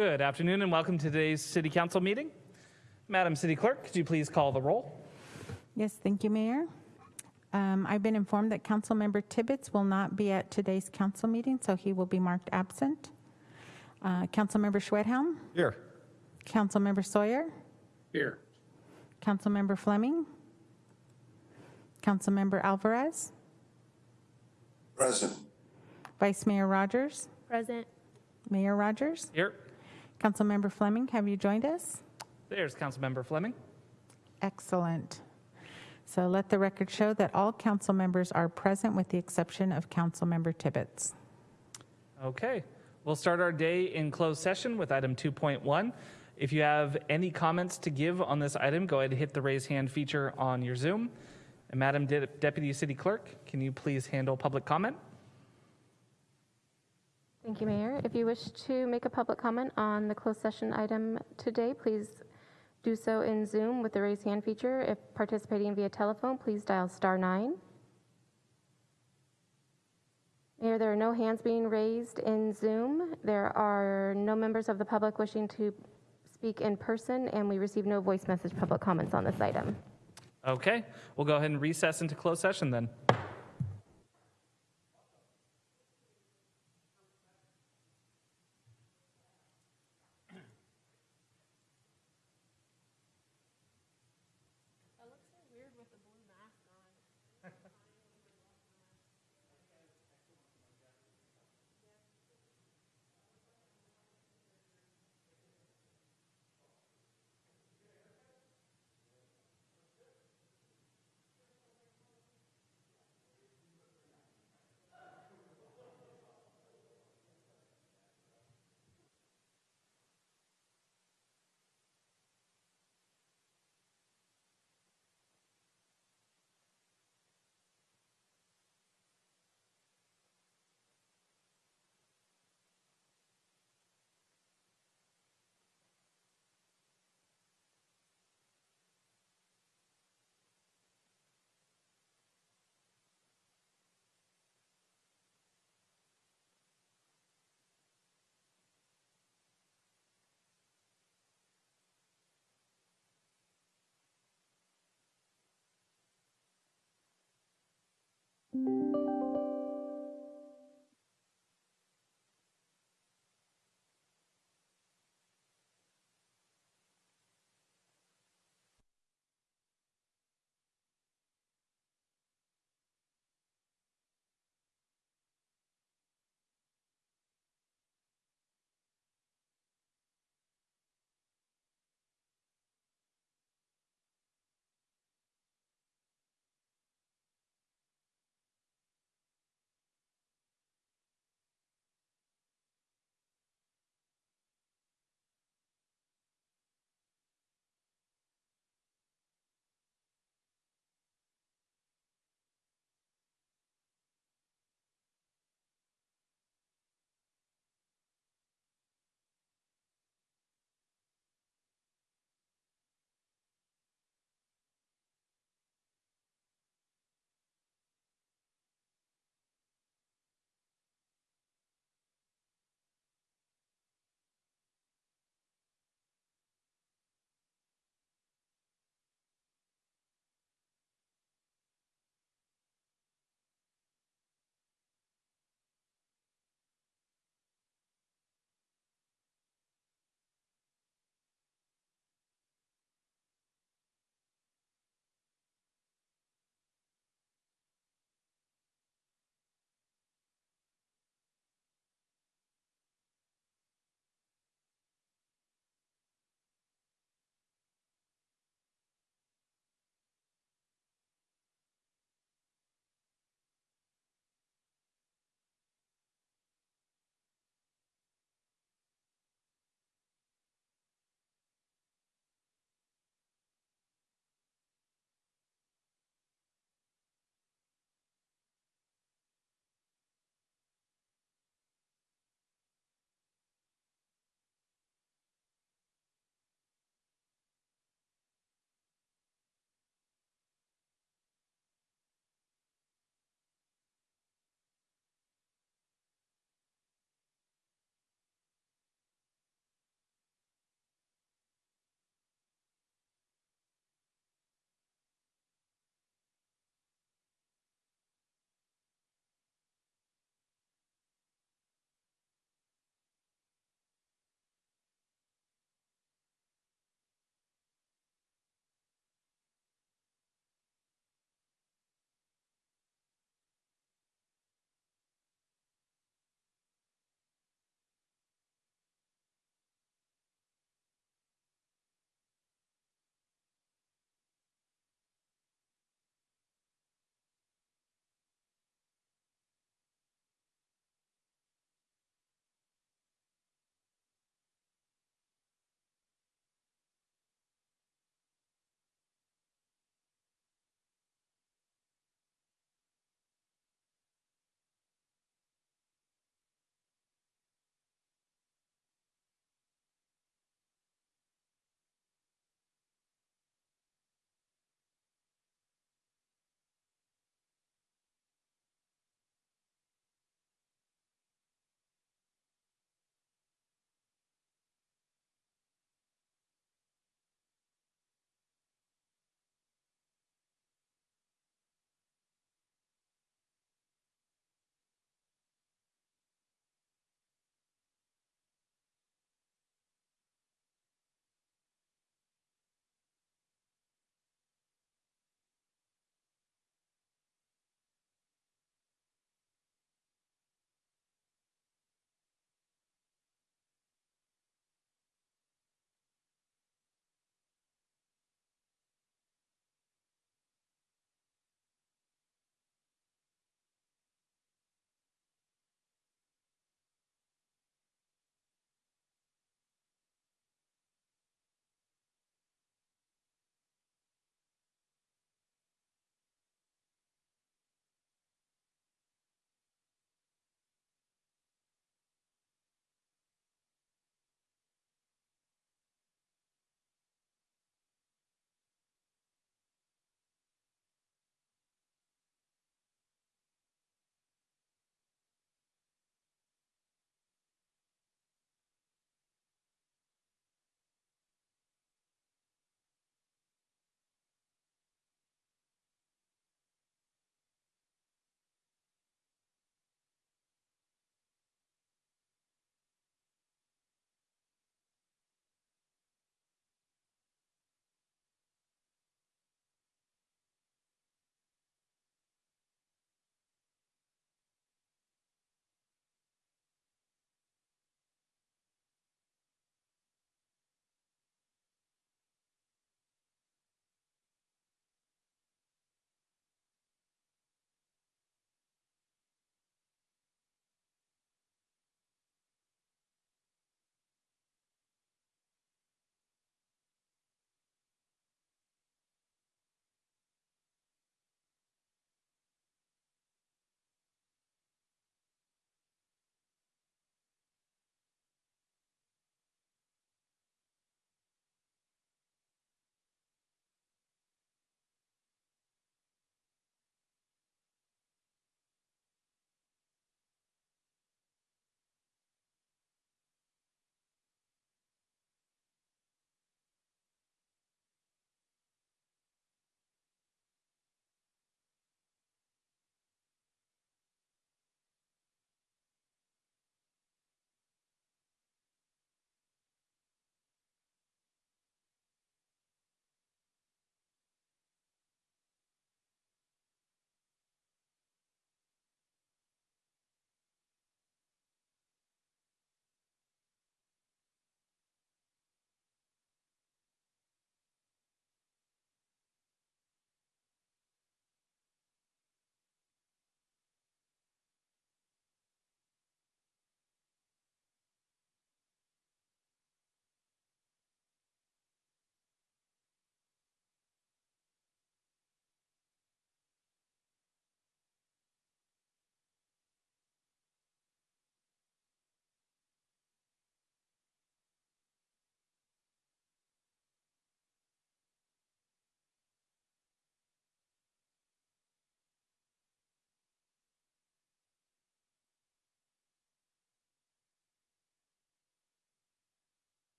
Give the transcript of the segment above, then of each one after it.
Good afternoon and welcome to today's City Council meeting. Madam City Clerk, could you please call the roll? Yes, thank you, Mayor. Um, I've been informed that Councilmember Tibbetts will not be at today's council meeting, so he will be marked absent. Uh, Councilmember Schwedhelm, Here. Councilmember Sawyer, Here. Councilmember Fleming, Councilmember Alvarez, Present. Vice Mayor Rogers, Present. Mayor Rogers, Here. Councilmember Fleming, have you joined us? There's Councilmember Fleming. Excellent. So let the record show that all council members are present with the exception of Councilmember Tibbetts. Okay, we'll start our day in closed session with item 2.1. If you have any comments to give on this item, go ahead and hit the raise hand feature on your Zoom. And Madam De- Deputy City Clerk, can you please handle public comment? Thank you, Mayor. If you wish to make a public comment on the closed session item today, please do so in Zoom with the raise hand feature. If participating via telephone, please dial star nine. Mayor, there are no hands being raised in Zoom. There are no members of the public wishing to speak in person, and we receive no voice message public comments on this item. Okay, we'll go ahead and recess into closed session then.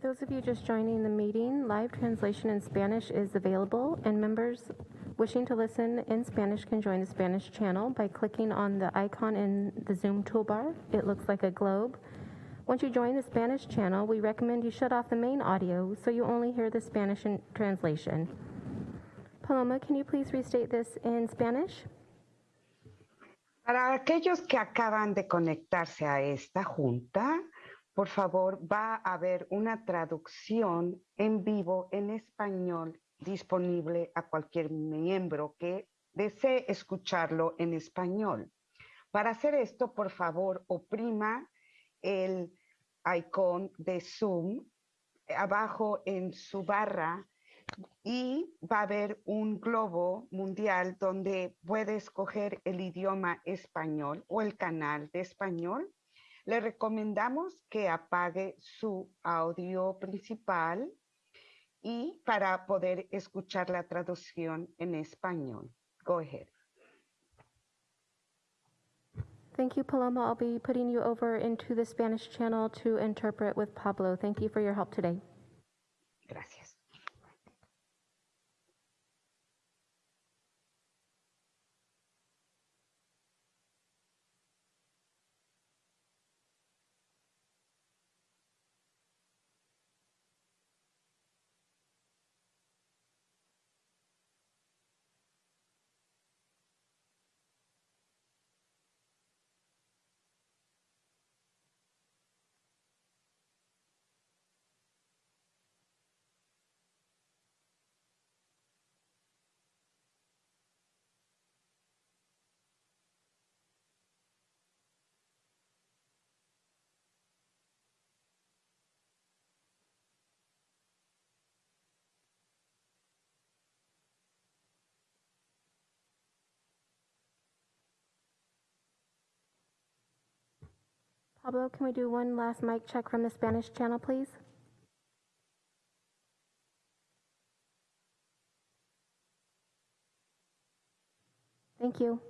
For those of you just joining the meeting, live translation in Spanish is available, and members wishing to listen in Spanish can join the Spanish channel by clicking on the icon in the Zoom toolbar. It looks like a globe. Once you join the Spanish channel, we recommend you shut off the main audio so you only hear the Spanish translation. Paloma, can you please restate this in Spanish? Para aquellos que acaban de conectarse a esta junta, por favor, va a haber una traducción en vivo en español disponible a cualquier miembro que desee escucharlo en español. Para hacer esto, por favor, oprima el icon de Zoom abajo en su barra y va a haber un globo mundial donde puede escoger el idioma español o el canal de español. Le recomendamos que apague su audio principal y para poder escuchar la traducción en español. Go ahead. Thank you, Paloma. I'll be putting you over into the Spanish channel to interpret with Pablo. Thank you for your help today. Gracias. Pablo, can we do one last mic check from the Spanish channel, please? Thank you.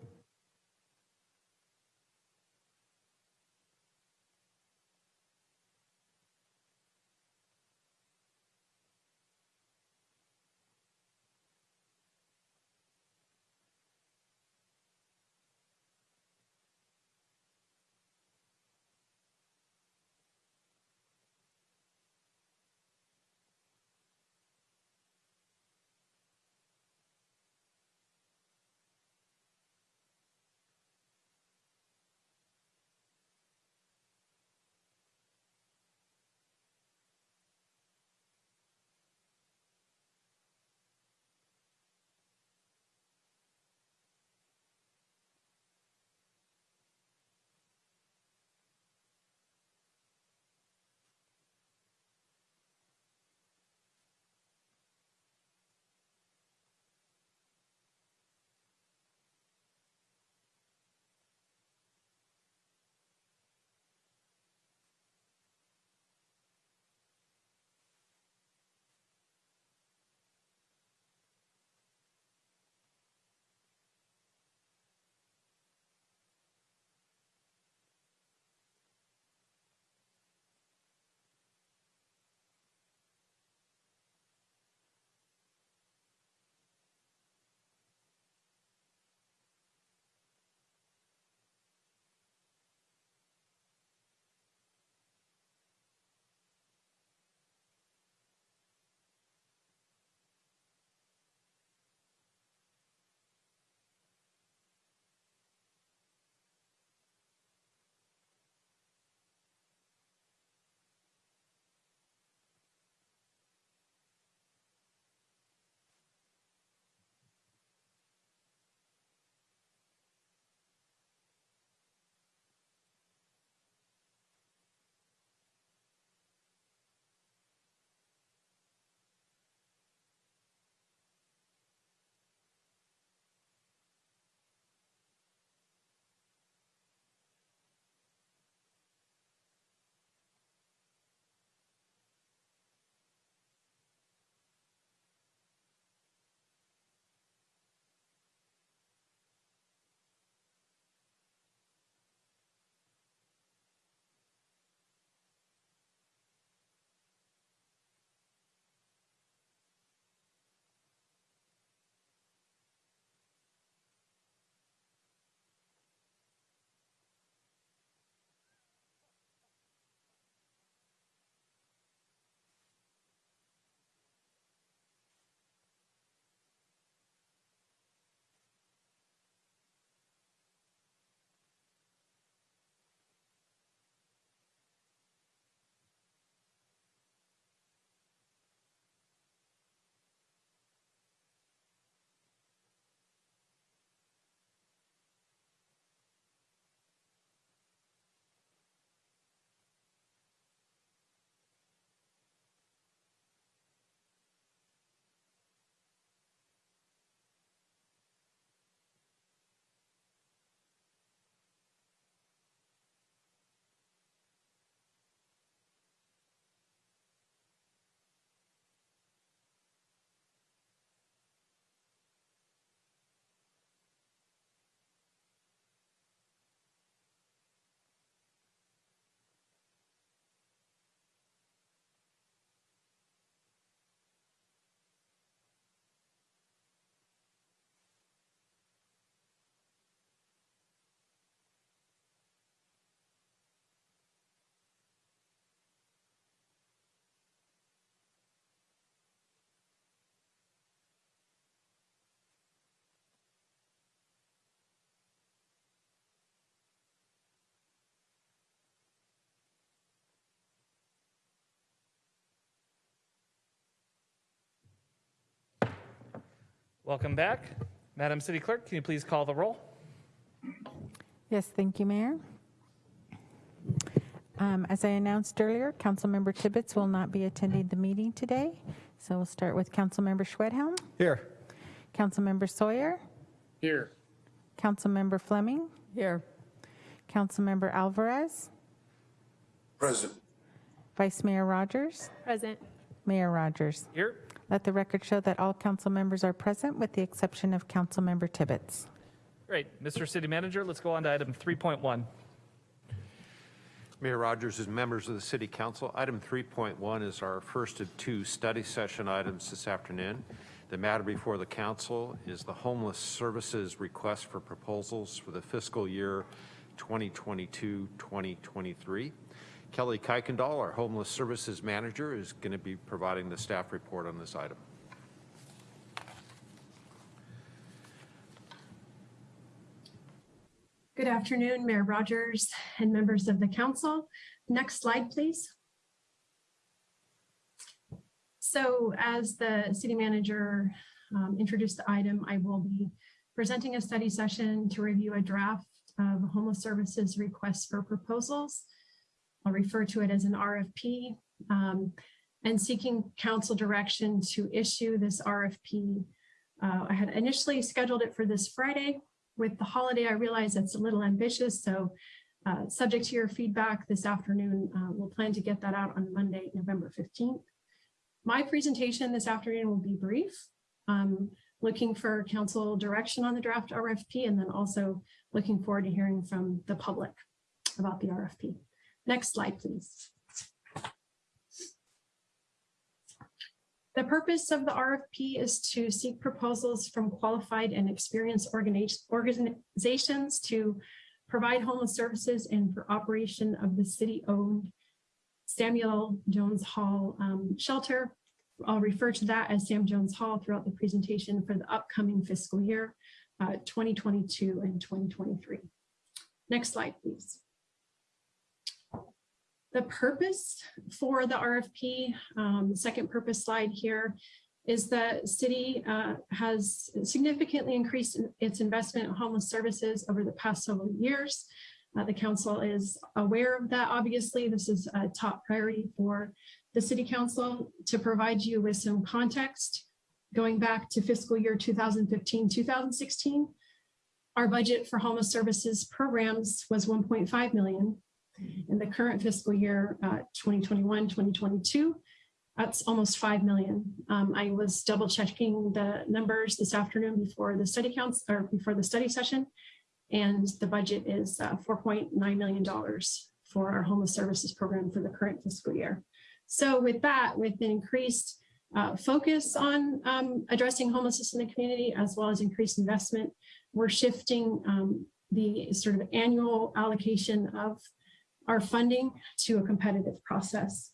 Welcome back. Madam City Clerk, can you please call the roll? Yes, thank you, Mayor. Um, As I announced earlier, Councilmember Tibbetts will not be attending the meeting today. So we'll start with Councilmember Schwedhelm, Here. Councilmember Sawyer, Here. Councilmember Fleming, Here. Councilmember Alvarez, Present. Vice Mayor Rogers, Present. Mayor Rogers. Here. Let the record show that all council members are present with the exception of Councilmember Tibbetts. Great. Mr. City Manager, let's go on to item 3.1. Mayor Rogers, as members of the City Council, item 3.1 is our first of two study session items this afternoon. The matter before the council is the Homeless Services Request for Proposals for the fiscal year 2022-2023. Kelly Kuykendall, our Homeless Services Manager, is going to be providing the staff report on this item. Good afternoon, Mayor Rogers and members of the council. Next slide, please. So as the city manager um, introduced the item, I will be presenting a study session to review a draft of homeless services requests for proposals. I'll refer to it as an RFP um, and seeking council direction to issue this RFP. Uh, I had initially scheduled it for this Friday, with the holiday, I realize it's a little ambitious, so uh, subject to your feedback this afternoon, uh, we'll plan to get that out on Monday, November 15th. My presentation this afternoon will be brief, um, looking for council direction on the draft RFP and then also looking forward to hearing from the public about the RFP. Next slide, please. The purpose of the RFP is to seek proposals from qualified and experienced organizations to provide homeless services and for operation of the city-owned Samuel Jones Hall um, shelter. I'll refer to that as Sam Jones Hall throughout the presentation for the upcoming fiscal year, uh, 2022 and 2023. Next slide, please. The purpose for the RFP, um, the second purpose slide here, is the city uh, has significantly increased in- its investment in homeless services over the past several years. Uh, The council is aware of that. Obviously, this is a top priority for the city council to provide you with some context. Going back to fiscal year 2015, 2016, our budget for homeless services programs was 1.5 million. In the current fiscal year, uh, 2021, 2022, that's almost 5 million. Um, I was double checking the numbers this afternoon before the study counts or before the study session. And the budget is uh, $4.9 million for our homeless services program for the current fiscal year. So with that, with the increased uh, focus on um, addressing homelessness in the community, as well as increased investment, we're shifting um, the sort of annual allocation of our funding to a competitive process.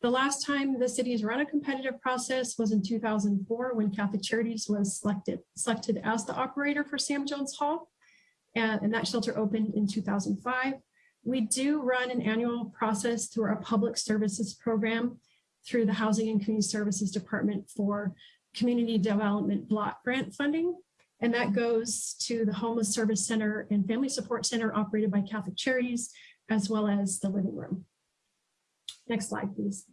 The last time the city has run a competitive process was in 2004 when Catholic Charities was selected, selected as the operator for Sam Jones Hall. And, and that shelter opened in 2005. We do run an annual process through our public services program through the Housing and Community Services Department for Community Development Block Grant funding. And that goes to the Homeless Service Center and Family Support Center operated by Catholic Charities, as well as the living room. Next slide, please.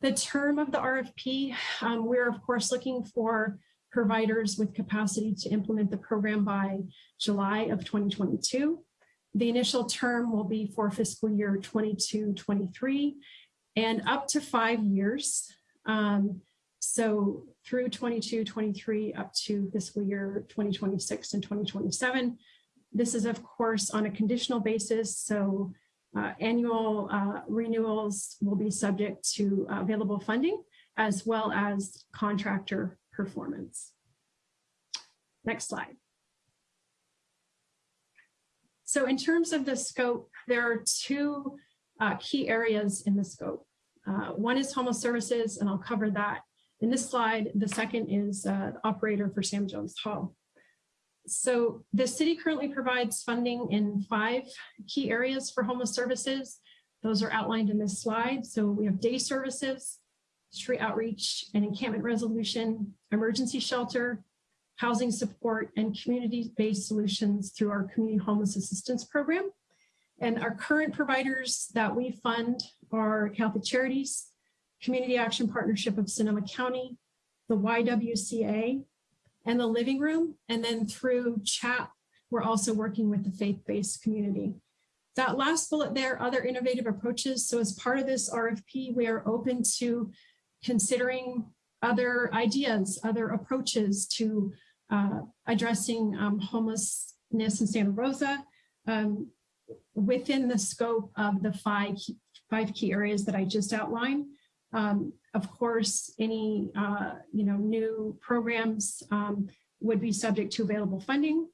The term of the RFP, um, we're of course looking for providers with capacity to implement the program by July of 2022. The initial term will be for fiscal year 22, 23, and up to five years. Um, so through 22, 23, up to fiscal year 2026 and 2027. This is of course on a conditional basis, so uh, annual uh, renewals will be subject to available funding as well as contractor performance. Next slide. So in terms of the scope, there are two uh, key areas in the scope. Uh, One is homeless services, and I'll cover that in this slide. The second is uh, operator for Sam Jones Hall. So the city currently provides funding in five key areas for homeless services. Those are outlined in this slide. So we have day services, street outreach and encampment resolution, emergency shelter, housing support, and community-based solutions through our community homeless assistance program. And our current providers that we fund are Catholic Charities, Community Action Partnership of Sonoma County, the YWCA, and the Living Room. And then through CHAP, we're also working with the faith-based community. That last bullet there, other innovative approaches. So as part of this RFP, we are open to considering other ideas, other approaches to uh, addressing um, homelessness in Santa Rosa um, within the scope of the five, five key areas that I just outlined. Um, of course, any uh, you know new programs um, would be subject to available funding.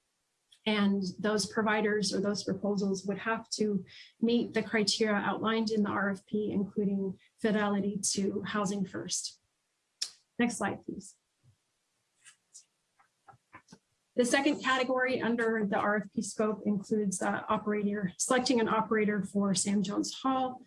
And those providers or those proposals would have to meet the criteria outlined in the RFP, including fidelity to housing first. Next slide, please. The second category under the RFP scope includes uh, operator, selecting an operator for Sam Jones Hall.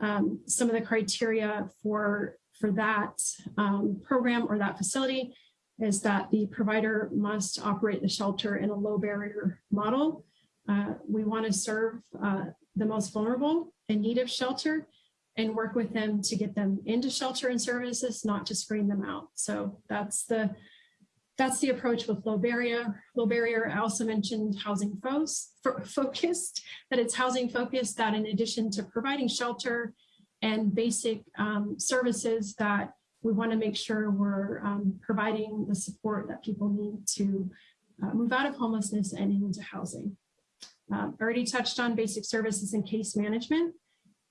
Um, some of the criteria for, for that um, program or that facility is that the provider must operate the shelter in a low barrier model. Uh, we want to serve uh, the most vulnerable in need of shelter and work with them to get them into shelter and services, not to screen them out. So that's the that's the approach with low barrier. Low barrier, I also mentioned housing focused, that it's housing focused that in addition to providing shelter and basic um, services that we want to make sure we're um, providing the support that people need to uh, move out of homelessness and into housing. Um, already touched on basic services and case management,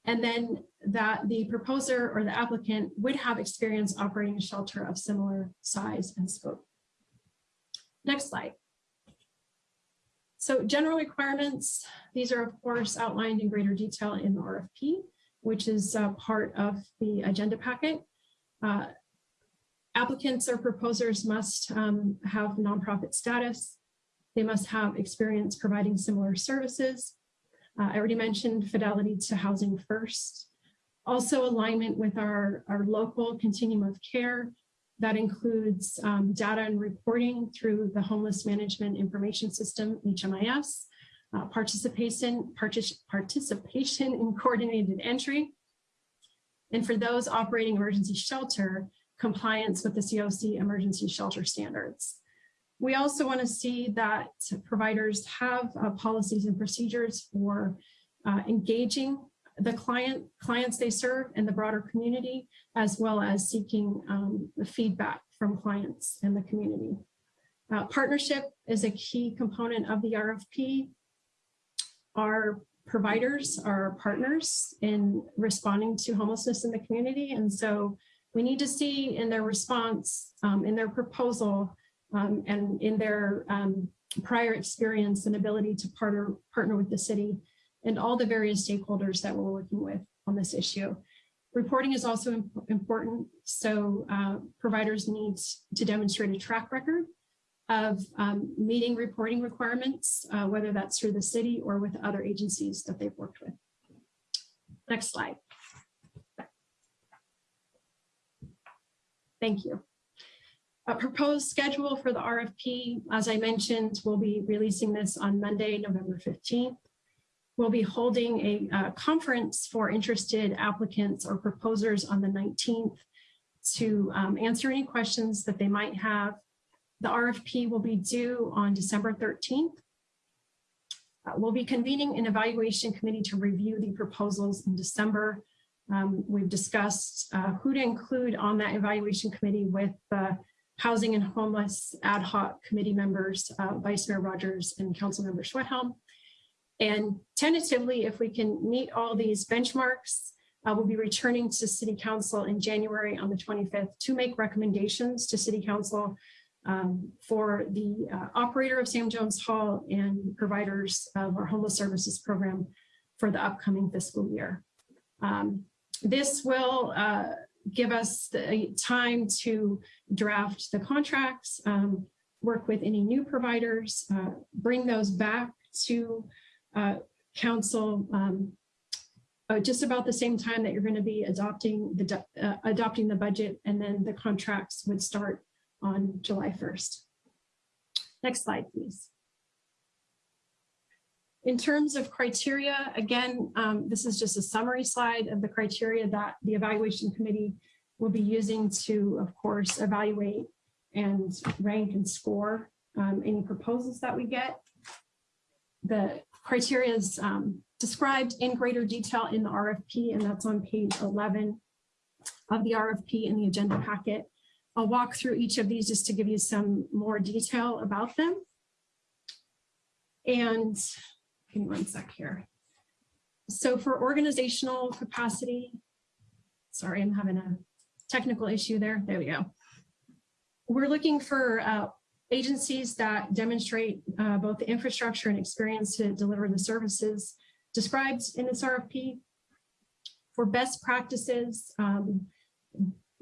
and then that the proposer or the applicant would have experience operating a shelter of similar size and scope. Next slide. So general requirements, these are of course outlined in greater detail in the RFP, which is uh, part of the agenda packet. Uh, applicants or proposers must um, have nonprofit status. They must have experience providing similar services. Uh, I already mentioned fidelity to housing first. Also alignment with our, our local continuum of care that includes um, data and reporting through the Homeless Management Information System, HMIS, uh, participation, partic participation in coordinated entry. And for those operating emergency shelter, compliance with the COC emergency shelter standards. We also want to see that providers have uh, policies and procedures for uh, engaging the client clients they serve and the broader community, as well as seeking um, the feedback from clients and the community. Uh, partnership is a key component of the RFP. Our providers are partners in responding to homelessness in the community. And so we need to see in their response, um, in their proposal, um, and in their um, prior experience and ability to partner, partner with the city and all the various stakeholders that we're working with on this issue. Reporting is also imp important. So uh, providers need to demonstrate a track record of um, meeting reporting requirements, uh, whether that's through the city or with other agencies that they've worked with. Next slide. Thank you. A proposed schedule for the RFP, as I mentioned, we'll be releasing this on Monday, November 15th. We'll be holding a, a conference for interested applicants or proposers on the 19th to um, answer any questions that they might have. The RFP will be due on December 13th. Uh, we'll be convening an evaluation committee to review the proposals in December. Um, we've discussed uh, who to include on that evaluation committee with the Housing and Homeless Ad Hoc Committee members, uh, Vice Mayor Rogers and Council Member Schwedhelm. And tentatively, if we can meet all these benchmarks, uh, we'll be returning to City Council in January on the 25th to make recommendations to City Council um, for the uh, operator of Sam Jones Hall and providers of our homeless services program for the upcoming fiscal year. Um, this will uh, give us the time to draft the contracts, um, work with any new providers, uh, bring those back to uh, council um, uh, just about the same time that you're going to be adopting the, uh, adopting the budget and then the contracts would start on July 1st. Next slide, please. In terms of criteria, again, um, this is just a summary slide of the criteria that the evaluation committee will be using to, of course, evaluate and rank and score um, any proposals that we get. The criteria is um, described in greater detail in the RFP, and that's on page 11 of the RFP in the agenda packet. I'll walk through each of these just to give you some more detail about them. And give me one sec here. So for organizational capacity, sorry, I'm having a technical issue there. There we go. We're looking for uh, agencies that demonstrate uh, both the infrastructure and experience to deliver the services described in this RFP. For best practices, um,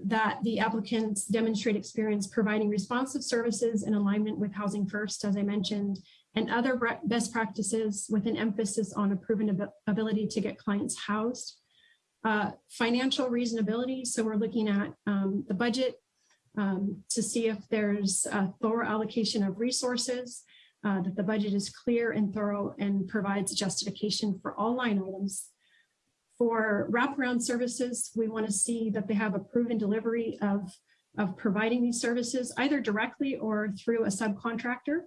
that the applicants demonstrate experience providing responsive services in alignment with Housing First, as I mentioned, and other best practices with an emphasis on a proven ab- ability to get clients housed. Uh, Financial reasonability, so we're looking at um, the budget um, to see if there's a thorough allocation of resources, uh, that the budget is clear and thorough and provides justification for all line items. For wraparound services, we want to see that they have a proven delivery of, of providing these services either directly or through a subcontractor.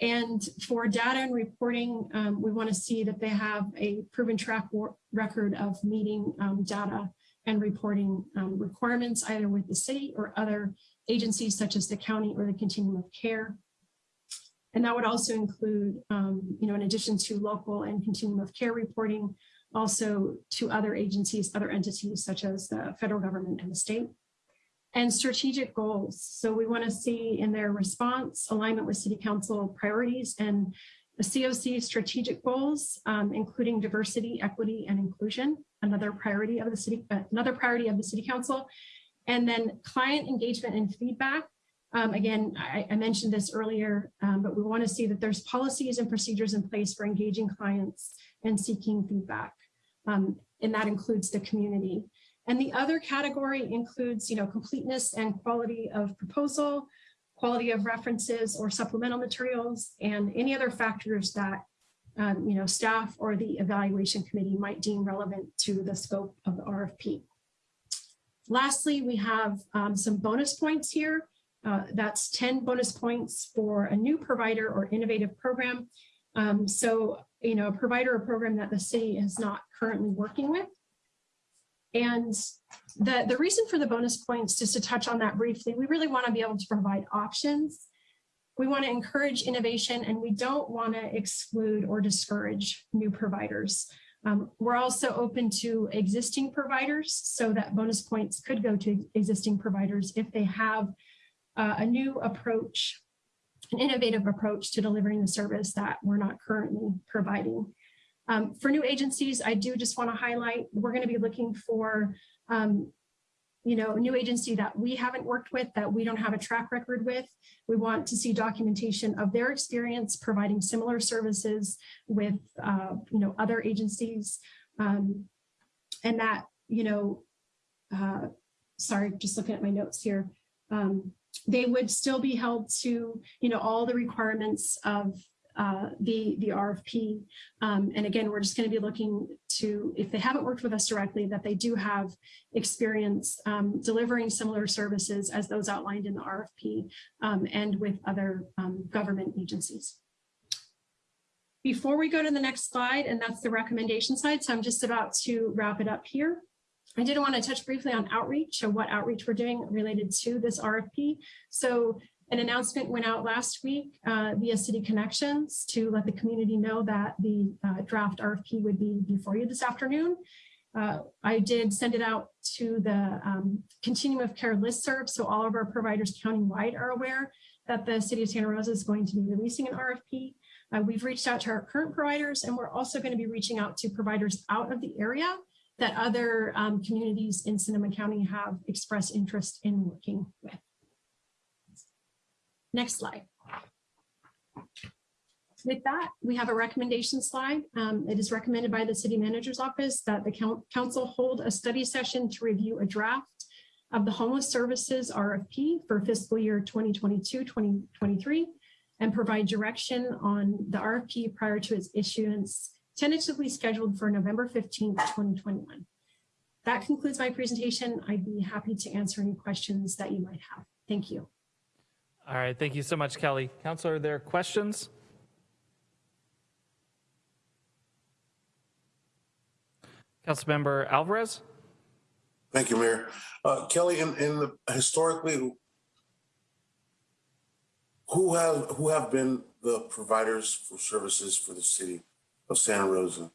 And for data and reporting, um, we want to see that they have a proven track record of meeting um, data and reporting um, requirements either with the city or other agencies such as the county or the continuum of care. And that would also include, um, you know, in addition to local and continuum of care reporting, also to other agencies, other entities such as the federal government and the state. And strategic goals. So we want to see in their response alignment with city council priorities and the COC strategic goals, um, including diversity, equity, and inclusion, another priority of the city, uh, another priority of the city council. And then client engagement and feedback. Um, again, I, I mentioned this earlier, um, but we want to see that there's policies and procedures in place for engaging clients and seeking feedback. Um, and that includes the community. And the other category includes, you know, completeness and quality of proposal, quality of references or supplemental materials, and any other factors that, um, you know, staff or the evaluation committee might deem relevant to the scope of the RFP. Lastly, we have um, some bonus points here. Uh, that's 10 bonus points for a new provider or innovative program. Um, so, you know, a provider or program that the city is not currently working with. And the, the reason for the bonus points, just to touch on that briefly, we really want to be able to provide options. We want to encourage innovation and we don't want to exclude or discourage new providers. Um, we're also open to existing providers so that bonus points could go to existing providers if they have uh, a new approach, an innovative approach to delivering the service that we're not currently providing. Um, for new agencies, I do just want to highlight, we're going to be looking for, um, you know, a new agency that we haven't worked with, that we don't have a track record with. We want to see documentation of their experience providing similar services with, uh, you know, other agencies. Um, and that, you know, uh, sorry, just looking at my notes here. Um, they would still be held to, you know, all the requirements of uh, the, the RFP. Um, and again, we're just going to be looking to, if they haven't worked with us directly, that they do have experience um, delivering similar services as those outlined in the RFP um, and with other um, government agencies. Before we go to the next slide, and that's the recommendation side, so I'm just about to wrap it up here. I did want to touch briefly on outreach or what outreach we're doing related to this RFP. So an announcement went out last week uh, via City Connections to let the community know that the uh, draft RFP would be before you this afternoon. Uh, I did send it out to the um, Continuum of Care listserv, so all of our providers countywide are aware that the City of Santa Rosa is going to be releasing an RFP. Uh, we've reached out to our current providers, and we're also going to be reaching out to providers out of the area that other um, communities in Sonoma County have expressed interest in working with. Next slide. With that, we have a recommendation slide. Um, It is recommended by the city manager's office that the council hold a study session to review a draft of the homeless services RFP for fiscal year 2022, 2023, and provide direction on the RFP prior to its issuance, tentatively scheduled for November 15th, 2021. That concludes my presentation. I'd be happy to answer any questions that you might have. Thank you. All right, thank you so much, Kelly. Counselor, are there questions? Councilmember Alvarez? Thank you, Mayor. Uh, Kelly, in, in the, historically, who have, who have been the providers for services for the city of Santa Rosa?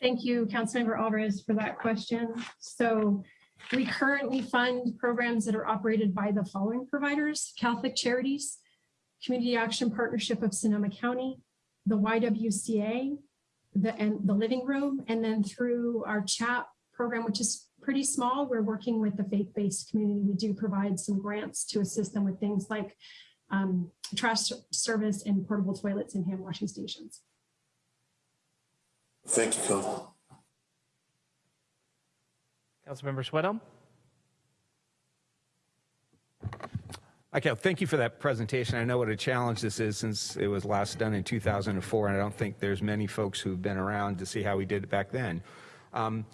Thank you, Councilmember Alvarez, for that question. So we currently fund programs that are operated by the following providers, Catholic Charities, Community Action Partnership of Sonoma County, the YWCA, the, and the Living Room, and then through our CHAP program, which is pretty small, we're working with the faith-based community. We do provide some grants to assist them with things like um, trash service and portable toilets and hand washing stations. Thank you, Kelly. Councilmember Schwedhelm? Okay, thank you for that presentation. I know what a challenge this is since it was last done in 2004, and I don't think there's many folks who've been around to see how we did it back then. Um,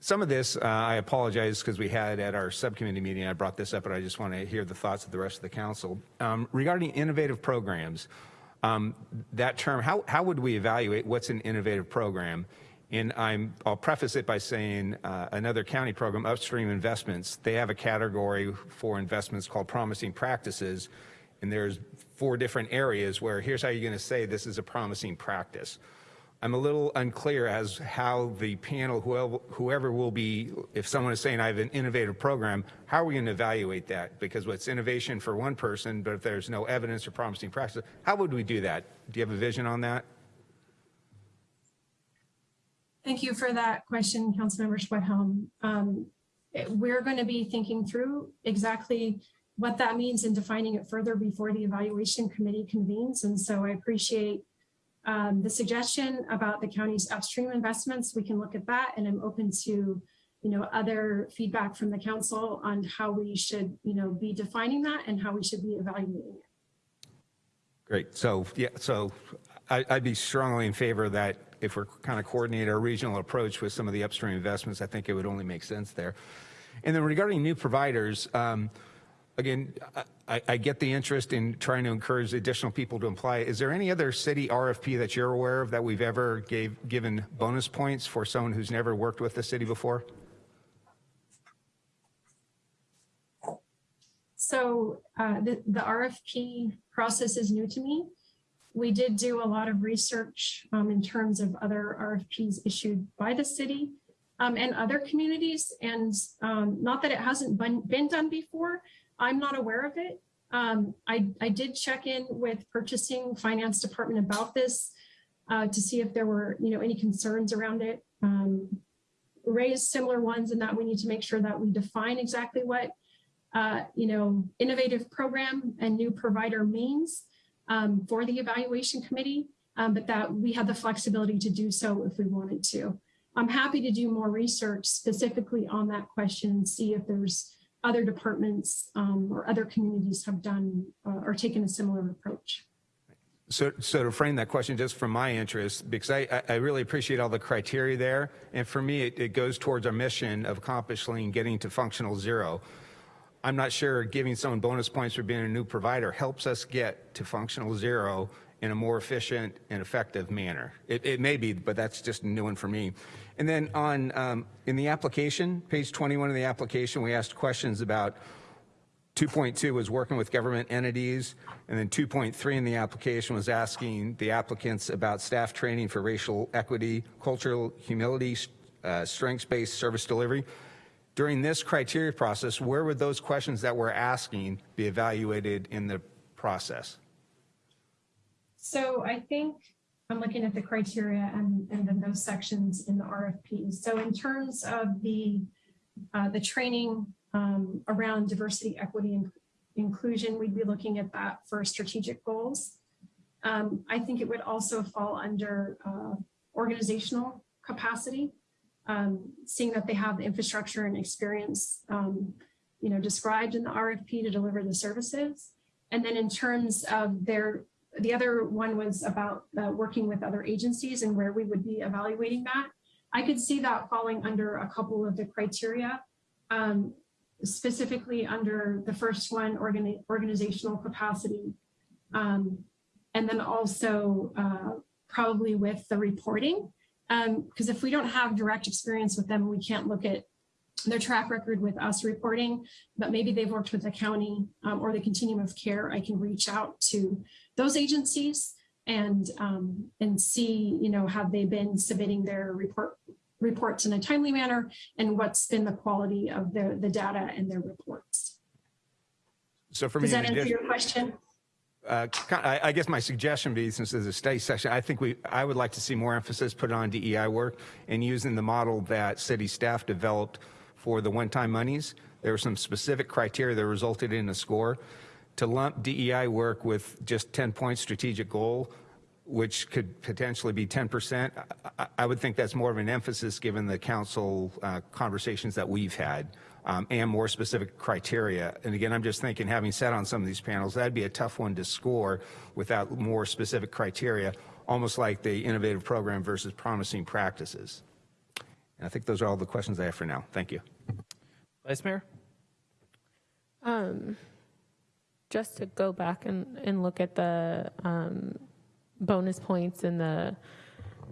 some of this, uh, I apologize because we had at our subcommittee meeting, I brought this up, but I just want to hear the thoughts of the rest of the council. Um, regarding innovative programs, um, that term, how, how would we evaluate what's an innovative program? And I'm, I'll preface it by saying uh, another county program, Upstream Investments, they have a category for investments called promising practices. And there's four different areas where here's how you're going to say this is a promising practice. I'm a little unclear as how the panel, whoever, whoever will be, if someone is saying I have an innovative program, how are we going to evaluate that? Because what's innovation for one person, but if there's no evidence or promising practice, how would we do that? Do you have a vision on that? Thank you for that question, Councilmember Schwedhelm. Um, We're going to be thinking through exactly what that means and defining it further before the evaluation committee convenes. And so I appreciate um, the suggestion about the county's upstream investments. We can look at that and I'm open to, you know, other feedback from the council on how we should, you know, be defining that and how we should be evaluating it. Great. So, yeah, so I, I'd be strongly in favor that if we're kind of coordinating our regional approach with some of the upstream investments, I think it would only make sense there. And then regarding new providers, um, again, I, I get the interest in trying to encourage additional people to apply. Is there any other city RFP that you're aware of that we've ever gave, given bonus points for someone who's never worked with the city before? So uh, the, the RFP process is new to me. We did do a lot of research um, in terms of other RFPs issued by the city um, and other communities. And um, not that it hasn't been, been done before, I'm not aware of it. Um, I, I did check in with purchasing finance department about this uh, to see if there were, you know, any concerns around it. Um, raised similar ones in that we need to make sure that we define exactly what uh, you know, innovative program and new provider means um, for the evaluation committee, um, but that we have the flexibility to do so if we wanted to. I'm happy to do more research specifically on that question see if there's other departments um, or other communities have done uh, or taken a similar approach. So, so to frame that question just from my interest, because I, I- I really appreciate all the criteria there. And for me, it, it goes towards our mission of accomplishing getting to functional zero. I'm not sure giving someone bonus points for being a new provider helps us get to functional zero in a more efficient and effective manner. It, it may be, but that's just a new one for me. And then on, um, in the application, page 21 of the application, we asked questions about 2.2 was working with government entities, and then 2.3 in the application was asking the applicants about staff training for racial equity, cultural humility, uh, strengths-based service delivery. During this criteria process, where would those questions that we're asking be evaluated in the process? So I think I'm looking at the criteria and, and then those sections in the RFP. So in terms of the, uh, the training um, around diversity, equity, and inclusion, we'd be looking at that for strategic goals. Um, I think it would also fall under uh, organizational capacity, um, seeing that they have the infrastructure and experience, um, you know, described in the RFP to deliver the services. And then in terms of their, the other one was about uh, working with other agencies and where we would be evaluating that. I could see that falling under a couple of the criteria, um, specifically under the first one, organi- organizational capacity. Um, and then also uh, probably with the reporting. Because if we don't have direct experience with them, we can't look at their track record with us reporting, but maybe they've worked with the county um, or the continuum of care. I can reach out to those agencies and um, and see, you know, have they been submitting their report reports in a timely manner and what's been the quality of the, the data and their reports. So for me, Does that answer your question? Uh, I guess my suggestion be, since there's a study session, I think we, I would like to see more emphasis put on DEI work and using the model that city staff developed for the one-time monies. There were some specific criteria that resulted in a score. To lump DEI work with just 10-point strategic goal, which could potentially be 10%, I- I- I would think that's more of an emphasis given the council uh, conversations that we've had um, and more specific criteria. And again, I'm just thinking, having sat on some of these panels, that'd be a tough one to score without more specific criteria, almost like the innovative program versus promising practices. And I think those are all the questions I have for now. Thank you. Vice Mayor? Um, just to go back and, and look at the um, bonus points and the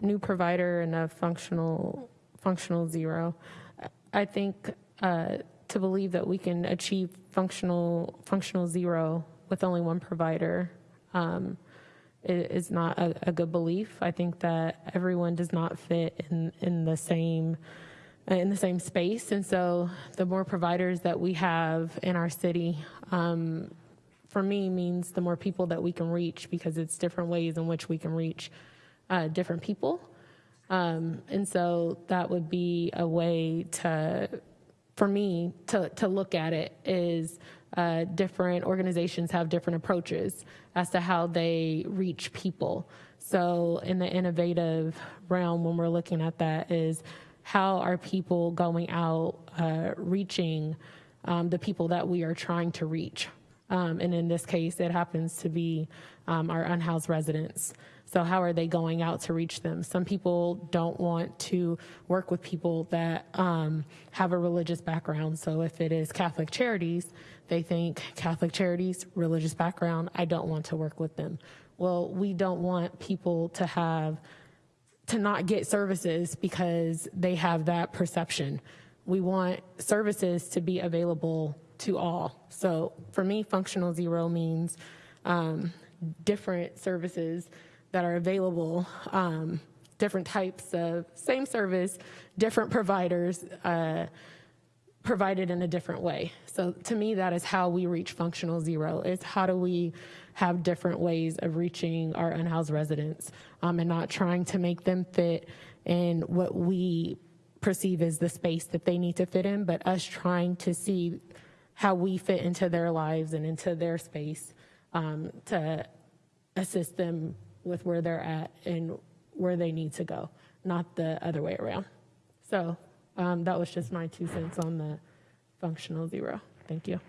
new provider and a functional functional zero. I think uh, to believe that we can achieve functional functional zero with only one provider um, is not a, a good belief. I think that everyone does not fit in in the same in the same space. And so the more providers that we have in our city, um, for me, means the more people that we can reach because it's different ways in which we can reach uh, different people. Um, and so that would be a way to, for me, to, to look at it is uh, different organizations have different approaches as to how they reach people. So in the innovative realm, when we're looking at that, is how are people going out uh, reaching um, the people that we are trying to reach? Um, and in this case, it happens to be um, our unhoused residents. So, how are they going out to reach them? Some people don't want to work with people that um, have a religious background. So, if it is Catholic Charities, they think Catholic Charities, religious background, I don't want to work with them. Well, we don't want people to have to not get services because they have that perception. We want services to be available to all. So for me, functional zero means um, different services that are available, um, different types of same service, different providers. Uh, provided in a different way. So to me, that is how we reach functional zero. Is how do we have different ways of reaching our unhoused residents um, and not trying to make them fit in what we perceive as the space that they need to fit in, but us trying to see how we fit into their lives and into their space um, to assist them with where they're at and where they need to go, not the other way around. So um, that was just my two cents on the functional zero. Thank you.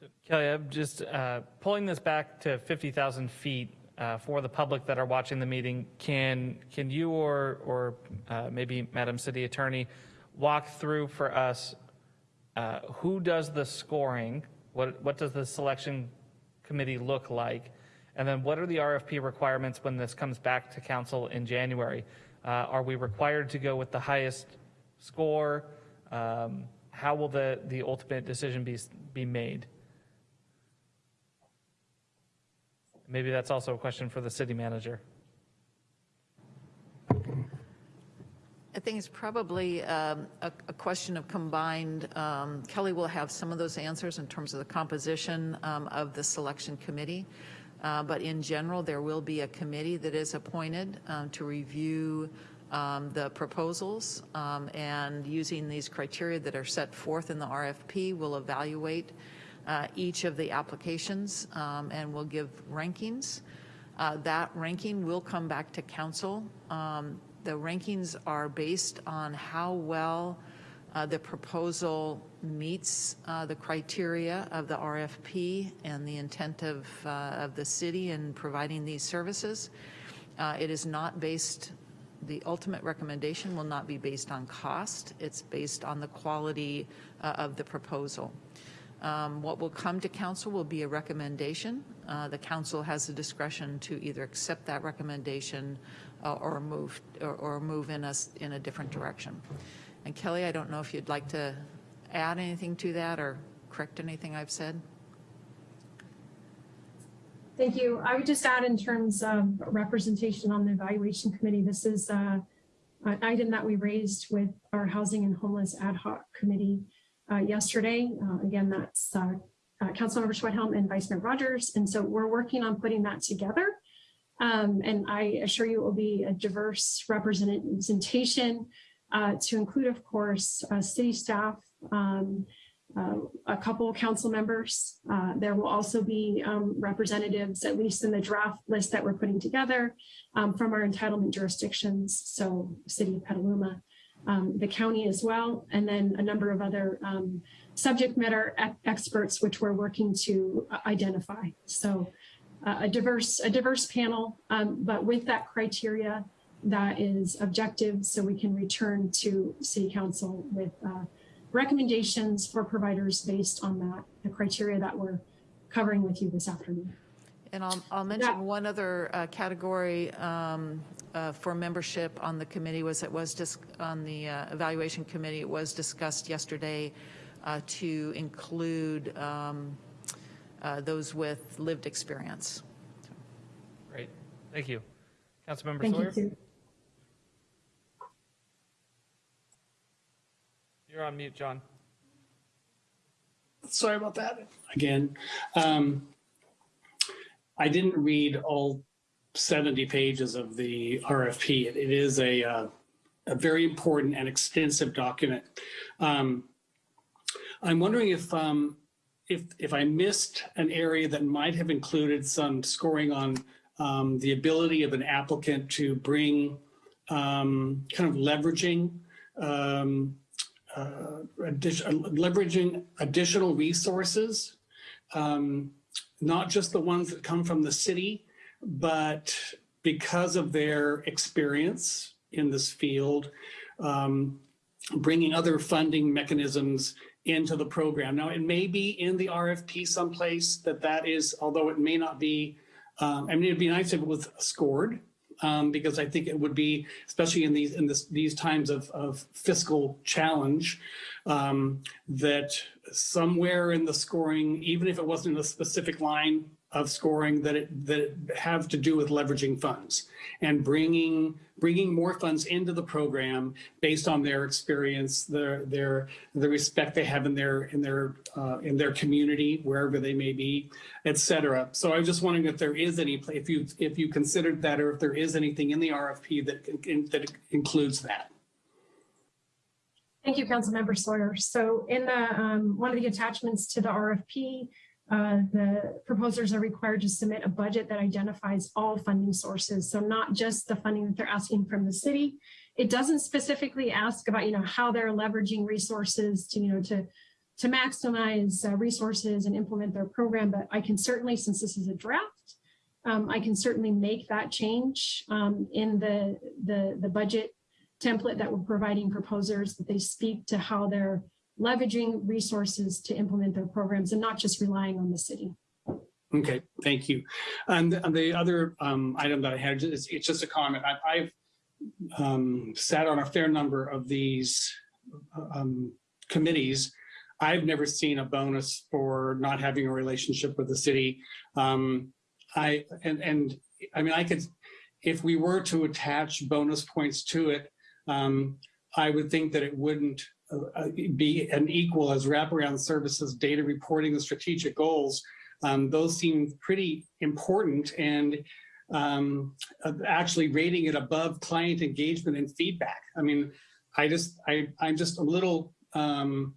So, Kelly, I'm just uh, pulling this back to 50,000 feet uh, for the public that are watching the meeting. Can can you or or uh, maybe Madam City Attorney walk through for us uh, who does the scoring? What what does the selection committee look like? And then what are the RFP requirements when this comes back to council in January? Uh, are we required to go with the highest score? Um, how will the the ultimate decision be be made? Maybe that's also a question for the city manager. I think it's probably um, a a question of combined, um, Kelly will have some of those answers in terms of the composition um, of the selection committee. Uh, But in general, there will be a committee that is appointed um, to review um, the proposals, um, and using these criteria that are set forth in the RFP, we'll evaluate uh, each of the applications, and we'll give rankings. Uh, That ranking will come back to council. Um, The rankings are based on how well uh, the proposal meets uh, the criteria of the RFP and the intent of, uh, of the city in providing these services. Uh, It is not based, the ultimate recommendation will not be based on cost. It's based on the quality uh, of the proposal. Um, What will come to council will be a recommendation. Uh, The council has the discretion to either accept that recommendation uh, or move, or- or move in us, in a different direction. And Kelly, I don't know if you'd like to add anything to that or correct anything I've said? Thank you. I would just add in terms of representation on the evaluation committee, this is uh, an item that we raised with our Housing and Homeless Ad hoc Committee uh, yesterday. Uh, Again, that's uh, uh, Councilmember Schwedhelm and Vice Mayor Rogers. And so we're working on putting that together. Um, And I assure you it will be a diverse representation uh, to include, of course, uh, city staff, um, uh, a couple council members. Uh, There will also be um, representatives, at least in the draft list that we're putting together, um, from our entitlement jurisdictions, so City of Petaluma, um, the county as well, and then a number of other um, subject matter experts, which we're working to uh, identify. So uh, a diverse, a diverse panel, um, but with that criteria that is objective, so we can return to city council with uh, recommendations for providers based on that, the criteria that we're covering with you this afternoon. And I'll, I'll mention one other uh, category um, uh, for membership on the committee was, it was just, on the uh, evaluation committee, it was discussed yesterday uh, to include um, uh, those with lived experience. Great. Thank you. Councilmember Thank you, Sawyer, Sue. you're on mute, John. sorry about that again. Um, I didn't read all 70 pages of the RFP. It, it is a, uh, a very important and extensive document. Um, I'm wondering if, um, if, if I missed an area that might have included some scoring on um, the ability of an applicant to bring um, kind of leveraging um, uh, leveraging additional resources, um, not just the ones that come from the city, but because of their experience in this field, um, bringing other funding mechanisms into the program. Now, it may be in the RFP someplace that that is, although it may not be, um, I mean, it'd be nice if it was scored, um, because I think it would be, especially in these in this, these times of, of fiscal challenge, um, that somewhere in the scoring, even if it wasn't in a specific line of scoring, that it that have to do with leveraging funds and bringing bringing more funds into the program based on their experience, their their the respect they have in their in their uh, in their community wherever they may be, et cetera. So I was just wondering if there is any if you if you considered that or if there is anything in the RFP that in, that includes that. Thank you, Councilmember Sawyer. So in the, um, one of the attachments to the RFP, uh, the proposers are required to submit a budget that identifies all funding sources. So not just the funding that they're asking from the city. It doesn't specifically ask about, you know, how they're leveraging resources to, you know, to, to maximize uh, resources and implement their program. But I can certainly, since this is a draft, um, I can certainly make that change um, in the, the, the budget template that we're providing proposers, that they speak to how they're leveraging resources to implement their programs and not just relying on the city. Okay, thank you. And, and the other um, item that I had is it's just a comment. I, I've um, sat on a fair number of these um, committees. I've never seen a bonus for not having a relationship with the city. Um, I and and I mean I could, if we were to attach bonus points to it, um, I would think that it wouldn't uh, be an equal as wraparound services, data reporting, and strategic goals. Um, those seem pretty important. And um, actually rating it above client engagement and feedback. I mean, I just, I, I'm just a little, um,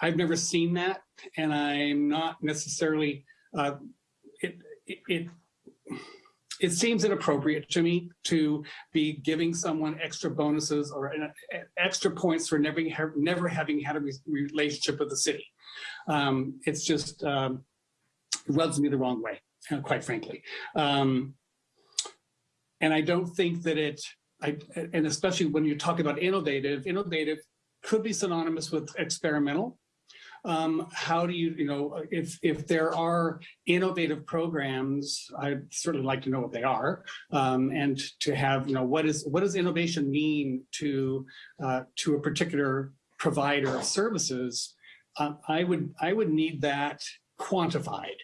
I've never seen that and I'm not necessarily, uh, it, it, it, it seems inappropriate to me to be giving someone extra bonuses or an- extra points for never, never having had a re- relationship with the city. Um, it's just, um, rubs me the wrong way, uh, quite frankly. Um, and I don't think that it, I, and especially when you talk about innovative, innovative could be synonymous with experimental. Um, how do you, you know, if if there are innovative programs, I'd certainly like to know what they are, um, and to have, you know, what is what does innovation mean to uh, to a particular provider of services? Uh, I would I would need that quantified.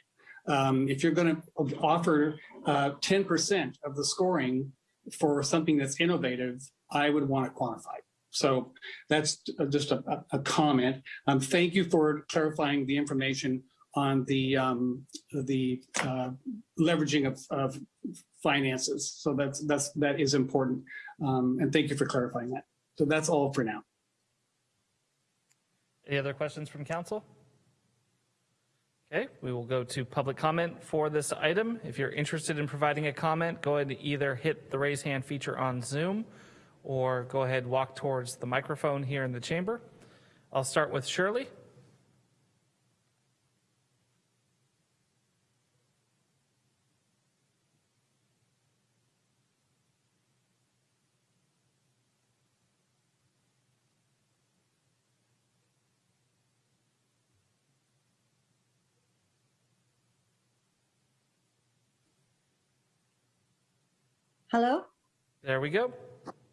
Um, if you're going to offer uh, 10% of the scoring for something that's innovative, I would want it quantified. So that's just a, a- a comment. Um, thank you for clarifying the information on the um, the uh, leveraging of, of finances. So that's that's that is important. Um, and thank you for clarifying that. So that's all for now. Any other questions from council? Okay, we will go to public comment for this item. If you're interested in providing a comment, go ahead and either hit the raise hand feature on Zoom or go ahead walk towards the microphone here in the chamber. I'll start with Shirley. Hello? There we go.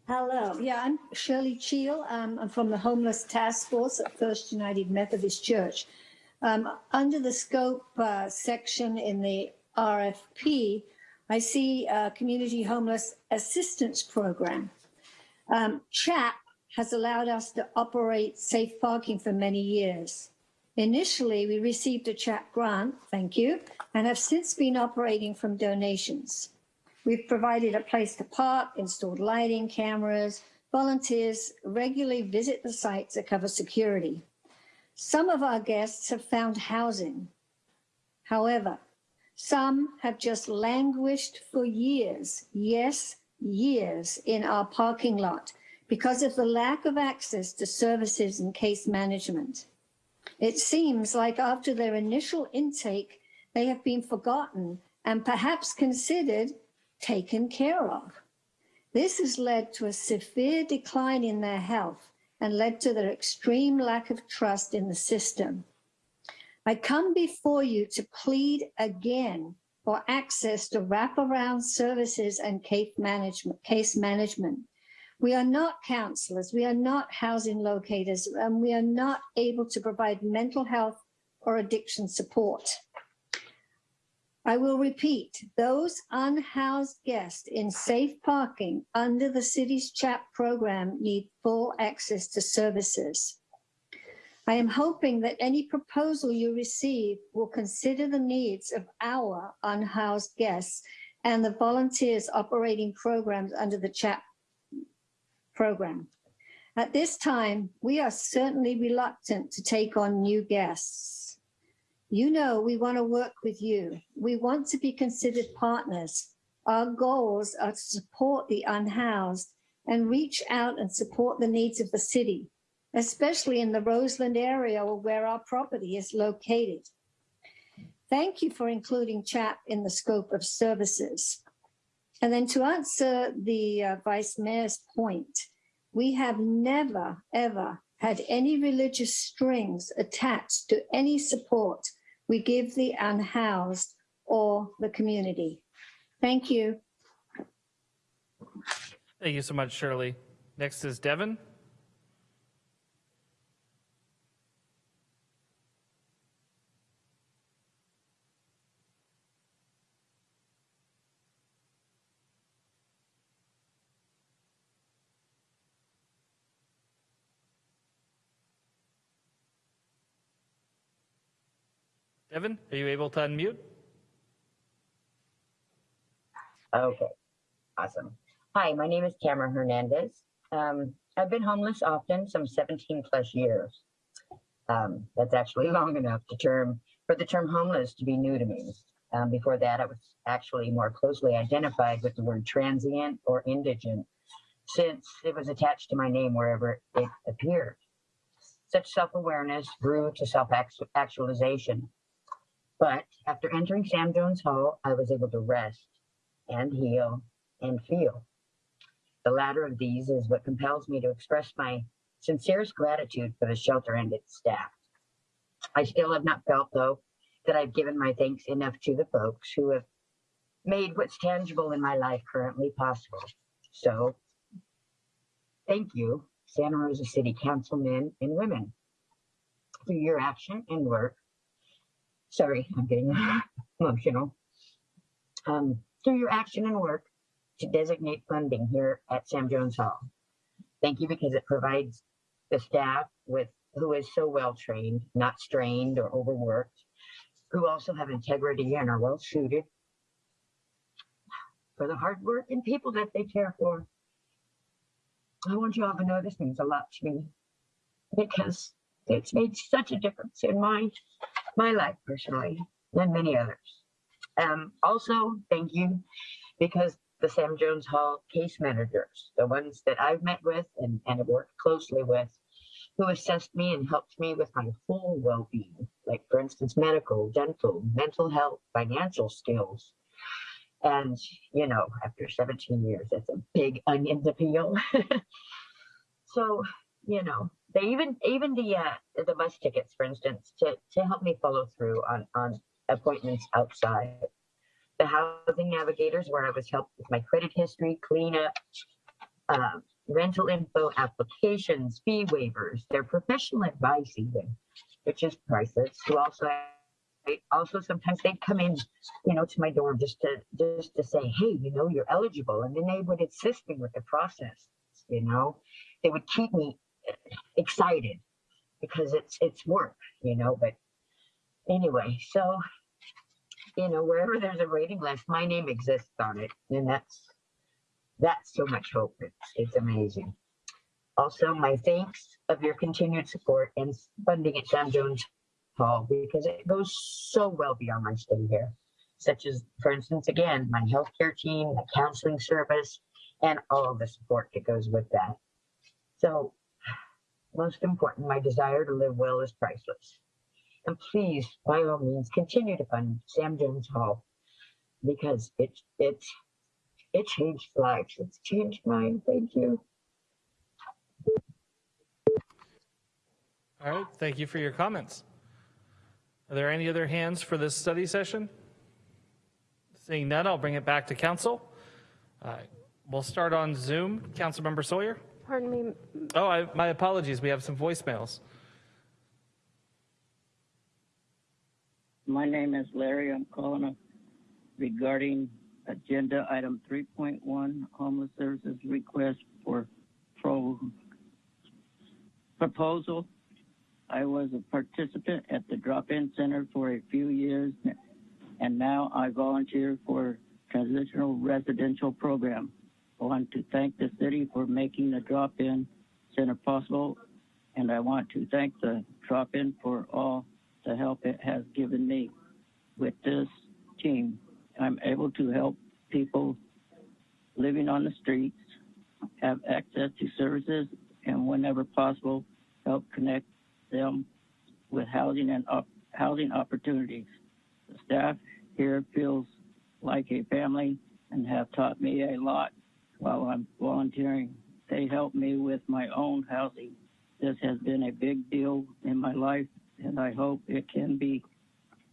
Hello. Yeah, I'm Shirley Cheel. Um, I'm from the Homeless Task Force at First United Methodist Church. Um, under the scope uh, section in the RFP, I see a Community Homeless Assistance Program. Um, CHAP has allowed us to operate safe parking for many years. Initially, we received a CHAP grant, thank you, and have since been operating from donations. We've provided a place to park, installed lighting, cameras. Volunteers regularly visit the sites that cover security. Some of our guests have found housing. However, some have just languished for years, yes, years in our parking lot because of the lack of access to services and case management. It seems like after their initial intake, they have been forgotten and perhaps considered taken care of. This has led to a severe decline in their health and led to their extreme lack of trust in the system. I come before you to plead again for access to wraparound services and case management. Case management. We are not counselors, we are not housing locators, and we are not able to provide mental health or addiction support. I will repeat, those unhoused guests in safe parking under the city's CHAP program need full access to services. I am hoping that any proposal you receive will consider the needs of our unhoused guests and the volunteers operating programs under the CHAP program. At this time, we are certainly reluctant to take on new guests. You know, we want to work with you. We want to be considered partners. Our goals are to support the unhoused and reach out and support the needs of the city, especially in the Roseland area where our property is located. Thank you for including CHAP in the scope of services. And then to answer the uh, Vice Mayor's point, we have never, ever had any religious strings attached to any support we give the unhoused or the community. Thank you. Thank you so much, Shirley. Next is Devin. Devin, are you able to unmute? Okay, awesome. Hi, my name is Tamara Hernandez. Um, I've been homeless often, some 17 plus years. Um, that's actually long enough to term for the term homeless to be new to me. Um, before that, I was actually more closely identified with the word transient or indigent, since it was attached to my name wherever it appeared. Such self awareness grew to self actualization. But after entering Sam Jones Hall, I was able to rest and heal and feel. The latter of these is what compels me to express my sincerest gratitude for the shelter and its staff. I still have not felt, though, that I've given my thanks enough to the folks who have made what's tangible in my life currently possible. So, thank you, Santa Rosa City Councilmen and women, for your action and work. Sorry, I'm getting emotional. Um, through your action and work to designate funding here at Sam Jones Hall. Thank you because it provides the staff with who is so well trained, not strained or overworked, who also have integrity and are well suited for the hard work and people that they care for. I want you all to know this means a lot to me because it's made such a difference in my my life personally and many others. Um, also, thank you because the Sam Jones Hall case managers, the ones that I've met with and, and have worked closely with, who assessed me and helped me with my whole well being, like, for instance, medical, dental, mental health, financial skills. And, you know, after 17 years, that's a big onion to peel. so, you know, even even the uh, the bus tickets, for instance, to to help me follow through on on appointments outside. The housing navigators, where I was helped with my credit history, cleanup, uh, rental info, applications, fee waivers, their professional advice, even, which is priceless. Who also also sometimes they'd come in, you know, to my door just to just to say, hey, you know, you're eligible, and then they would assist me with the process. You know, they would keep me excited because it's it's work, you know. But anyway, so you know, wherever there's a waiting list, my name exists on it, and that's that's so much hope. It's it's amazing. Also, my thanks of your continued support and funding at Sam Jones Hall because it goes so well beyond my stay here, such as, for instance, again, my healthcare team, the counseling service, and all the support that goes with that. So, most important, my desire to live well is priceless. And please, by all means, continue to fund Sam Jones Hall because it's it's it changed lives. It's changed mine. Thank you. All right, thank you for your comments. Are there any other hands for this study session? Seeing none, I'll bring it back to council. Uh, we'll start on Zoom. Councilmember Sawyer. Pardon me, Oh, I, my apologies. We have some voicemails. My name is Larry. I'm calling regarding agenda item 3.1, homeless services request for pro proposal. I was a participant at the drop-in center for a few years, and now I volunteer for transitional residential program. I want to thank the city for making the drop-in center possible, and I want to thank the drop-in for all the help it has given me. With this team, I'm able to help people living on the streets have access to services and whenever possible, help connect them with housing and op- housing opportunities. The staff here feels like a family and have taught me a lot while I'm volunteering. They help me with my own housing. This has been a big deal in my life, and I hope it can be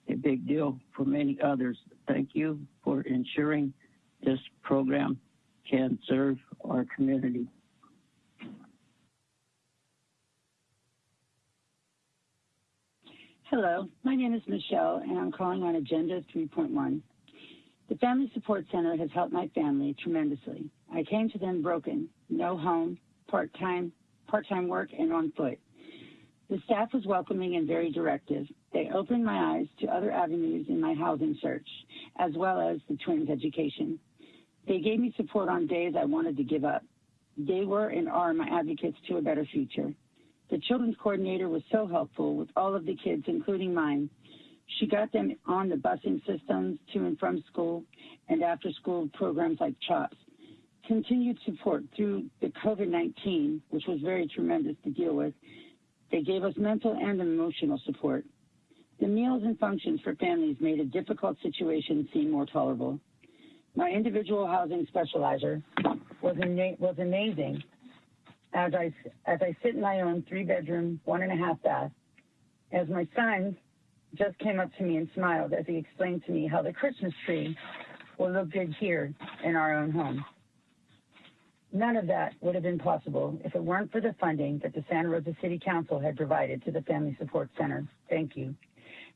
a big deal for many others. Thank you for ensuring this program can serve our community. Hello, my name is Michelle, and I'm calling on Agenda 3.1. The Family Support Center has helped my family tremendously. I came to them broken, no home, part-time, part-time work, and on foot. The staff was welcoming and very directive. They opened my eyes to other avenues in my housing search, as well as the twins' education. They gave me support on days I wanted to give up. They were and are my advocates to a better future. The children's coordinator was so helpful with all of the kids, including mine. She got them on the busing systems to and from school and after school programs like CHOPS. Continued support through the COVID-19, which was very tremendous to deal with. They gave us mental and emotional support. The meals and functions for families made a difficult situation seem more tolerable. My individual housing specializer was, was amazing as I, as I sit in my own three bedroom, one and a half bath. As my son just came up to me and smiled as he explained to me how the Christmas tree will look good here in our own home. None of that would have been possible if it weren't for the funding that the Santa Rosa City Council had provided to the Family Support Center. Thank you.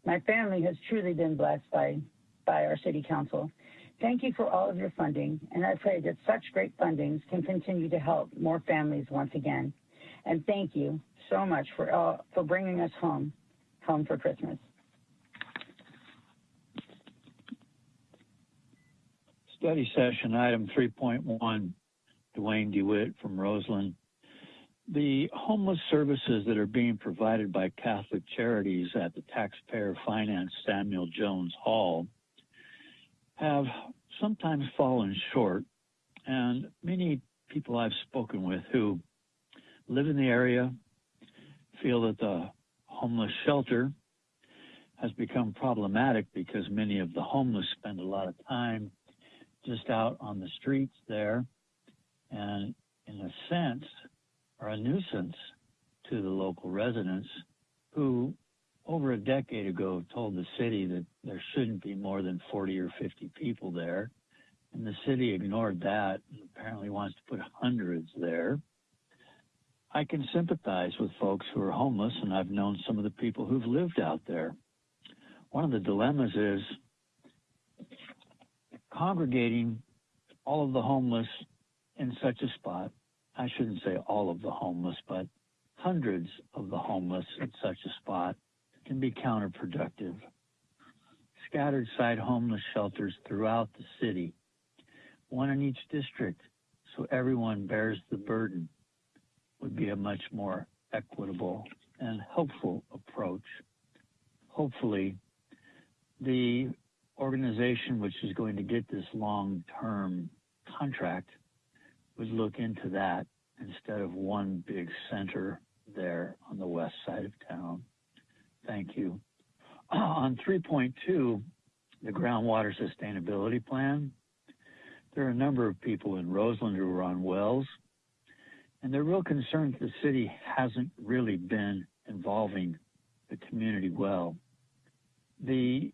My family has truly been blessed by, by our City Council. Thank you for all of your funding, and I pray that such great fundings can continue to help more families once again. And thank you so much for, for bringing us home, home for Christmas. Study session item 3.1, Duane DeWitt from Roseland. The homeless services that are being provided by Catholic Charities at the taxpayer financed Samuel Jones Hall have sometimes fallen short. And many people I've spoken with who live in the area feel that the homeless shelter has become problematic because many of the homeless spend a lot of time just out on the streets there and in a sense are a nuisance to the local residents who over a decade ago told the city that there shouldn't be more than 40 or 50 people there. And the city ignored that and apparently wants to put hundreds there. I can sympathize with folks who are homeless and i've known some of the people who've lived out there. One of the dilemmas is congregating all of the homeless in such a spot. I shouldn't say all of the homeless, but hundreds of the homeless in such a spot can be counterproductive. Scattered site homeless shelters throughout the city, one in each district, so everyone bears the burden, would be a much more equitable and helpful approach. Hopefully, the organization which is going to get this long-term contract would look into that instead of one big center there on the west side of town. Thank you. On 3.2, the groundwater sustainability plan, there are a number of people in Roseland who are on wells, and they're real concerned the city hasn't really been involving the community well. The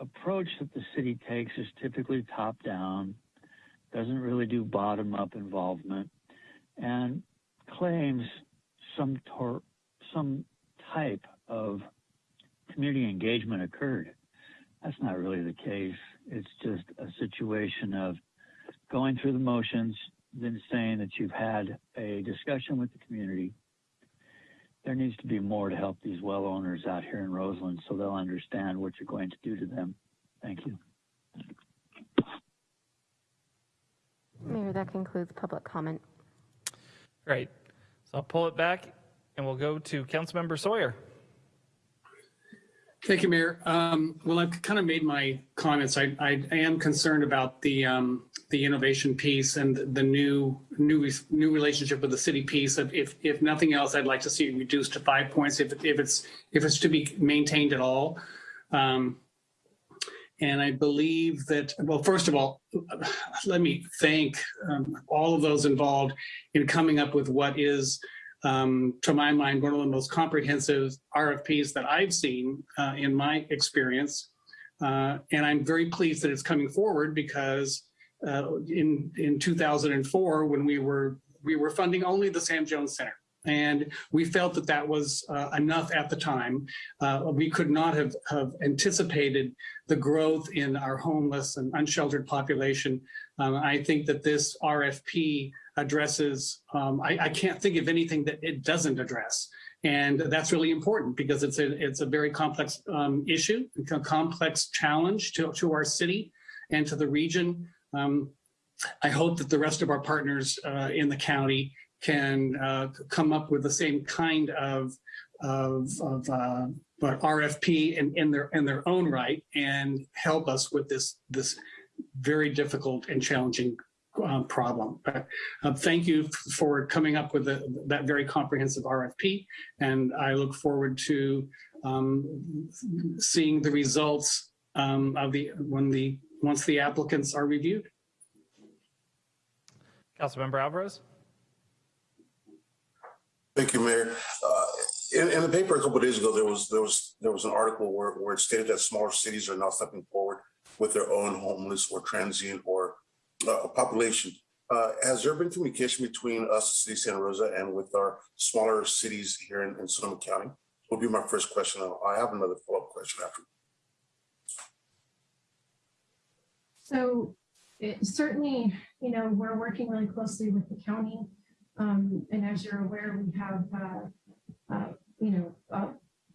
approach that the city takes is typically top down, doesn't really do bottom up involvement, and claims some tor- some type of community engagement occurred. That's not really the case. It's just a situation of going through the motions, then saying that you've had a discussion with the community. There needs to be more to help these well owners out here in Roseland so they'll understand what you're going to do to them. Thank you. Mayor, that concludes public comment. Great. So I'll pull it back and we'll go to Councilmember Sawyer. Thank you, Mayor. Um, well, I've kind of made my comments. I, I, I am concerned about the um, the innovation piece and the new new new relationship with the city piece. If if nothing else, I'd like to see it reduced to five points if if it's if it's to be maintained at all. Um, and I believe that, well, first of all, let me thank um, all of those involved in coming up with what is, um, to my mind, one of the most comprehensive RFPs that I've seen uh, in my experience. Uh, and I'm very pleased that it's coming forward because uh, in, in 2004, when we were, we were funding only the Sam Jones Center. And we felt that that was uh, enough at the time. Uh, we could not have, have anticipated the growth in our homeless and unsheltered population. Um, I think that this RFP addresses, um, I, I can't think of anything that it doesn't address. And that's really important because it's a, it's a very complex um, issue, a complex challenge to, to our city and to the region. Um, I hope that the rest of our partners uh, in the county can uh, come up with the same kind of of, of uh, RFP in, in their in their own right and help us with this this very difficult and challenging uh, problem. But uh, thank you for coming up with that very comprehensive RFP, and I look forward to um, seeing the results um, of the when the once the applicants are reviewed. Councilmember Alvarez? Thank you, Mayor. Uh, in, in the paper a couple of days ago, there was there was there was an article where, where it stated that smaller cities are now stepping forward with their own homeless or transient or uh, population. Uh, has there been communication between us, City of Santa Rosa, and with our smaller cities here in, in Sonoma County? Will be my first question. I have another follow-up question after. So it, certainly, you know, we're working really closely with the county. Um, and as you're aware, we have, uh, uh, you know, uh,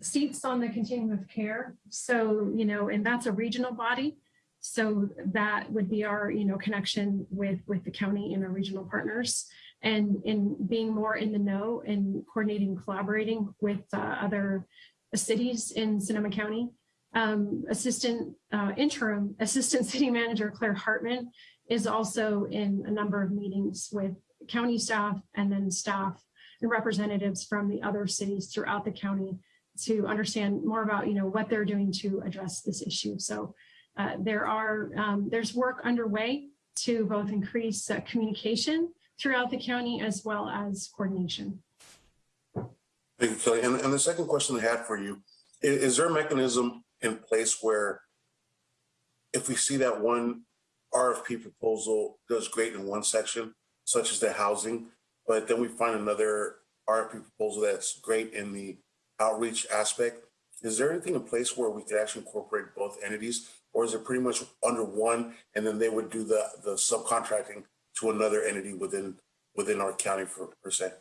seats on the continuum of care. So, you know, and that's a regional body. So that would be our, you know, connection with, with the county and our regional partners and in being more in the know and coordinating, collaborating with uh, other cities in Sonoma County. Um, assistant uh, interim assistant city manager Claire Hartman is also in a number of meetings with county staff and then staff and representatives from the other cities throughout the county to understand more about you know what they're doing to address this issue. So uh, there are um, there's work underway to both increase uh, communication throughout the county as well as coordination. Thank you, Kelly. And, and the second question I had for you, is, is there a mechanism in place where if we see that one RFP proposal does great in one section, such as the housing, but then we find another RFP proposal that's great in the outreach aspect, is there anything in place where we could actually incorporate both entities or is it pretty much under one and then they would do the, the subcontracting to another entity within within our county for per se?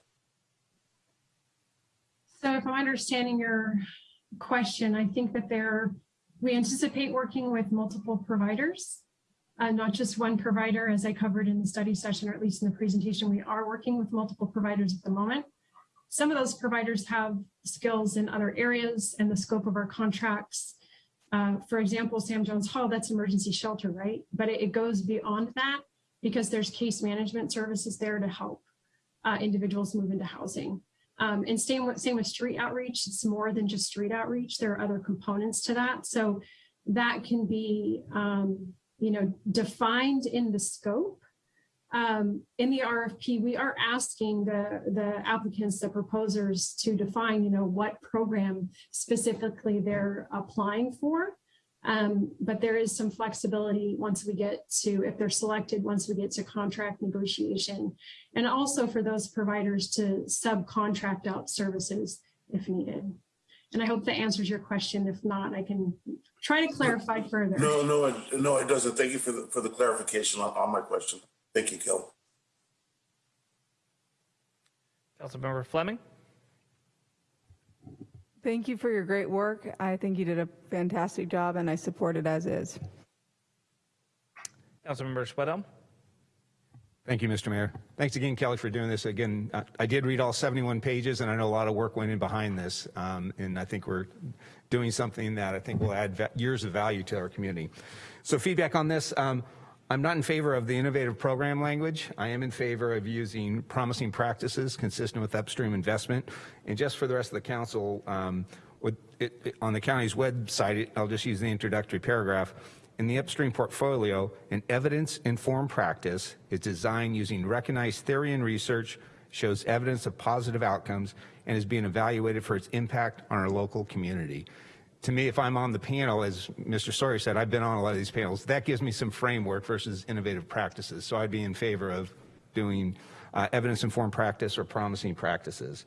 So if I'm understanding your question, I think that there, we anticipate working with multiple providers, uh, not just one provider, as I covered in the study session, or at least in the presentation, we are working with multiple providers at the moment. Some of those providers have skills in other areas and the scope of our contracts. Uh, for example, Sam Jones Hall, that's emergency shelter, right? But it, it goes beyond that because there's case management services there to help uh, individuals move into housing. Um, and same with, same with street outreach, it's more than just street outreach. There are other components to that. So that can be, um, you know, defined in the scope. Um, in the RFP, we are asking the, the applicants, the proposers to define, you know, what program specifically they're applying for. Um, but there is some flexibility once we get to, if they're selected, once we get to contract negotiation, and also for those providers to subcontract out services if needed. And I hope that answers your question. If not, I can try to clarify further. No, no, it, no, it doesn't. Thank you for the, for the clarification on, on my question. Thank you, Kelly. Councilmember Fleming? Thank you for your great work. I think you did a fantastic job and I support it as is. Councilmember Schwedhelm? Thank you, Mr. Mayor. Thanks again, Kelly, for doing this. Again, I, did read all 71 pages, and I know a lot of work went in behind this. Um, and I think we're doing something that I think will add years of value to our community. So feedback on this. Um, I'm not in favor of the innovative program language. I am in favor of using promising practices consistent with upstream investment. And just for the rest of the council, um, it, it, on the county's website, I'll just use the introductory paragraph. In the upstream portfolio, an evidence-informed practice is designed using recognized theory and research, shows evidence of positive outcomes, and is being evaluated for its impact on our local community to me, if I'm on the panel, as Mr. Sawyer said, I've been on a lot of these panels, that gives me some framework versus innovative practices. So I'd be in favor of doing uh, evidence-informed practice or promising practices.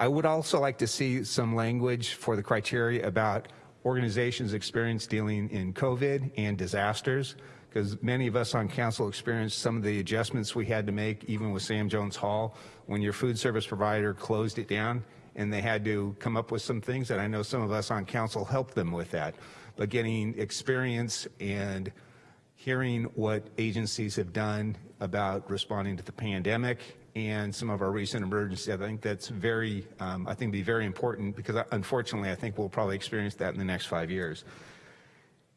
I would also like to see some language for the criteria about organizations' experience dealing in COVID and disasters, because many of us on council experienced some of the adjustments we had to make, even with Sam Jones Hall, when your food service provider closed it down and they had to come up with some things, and I know some of us on council helped them with that. But getting experience and hearing what agencies have done about responding to the pandemic and some of our recent emergencies. I think that's very, um, I think be very important because unfortunately, I think we'll probably experience that in the next five years.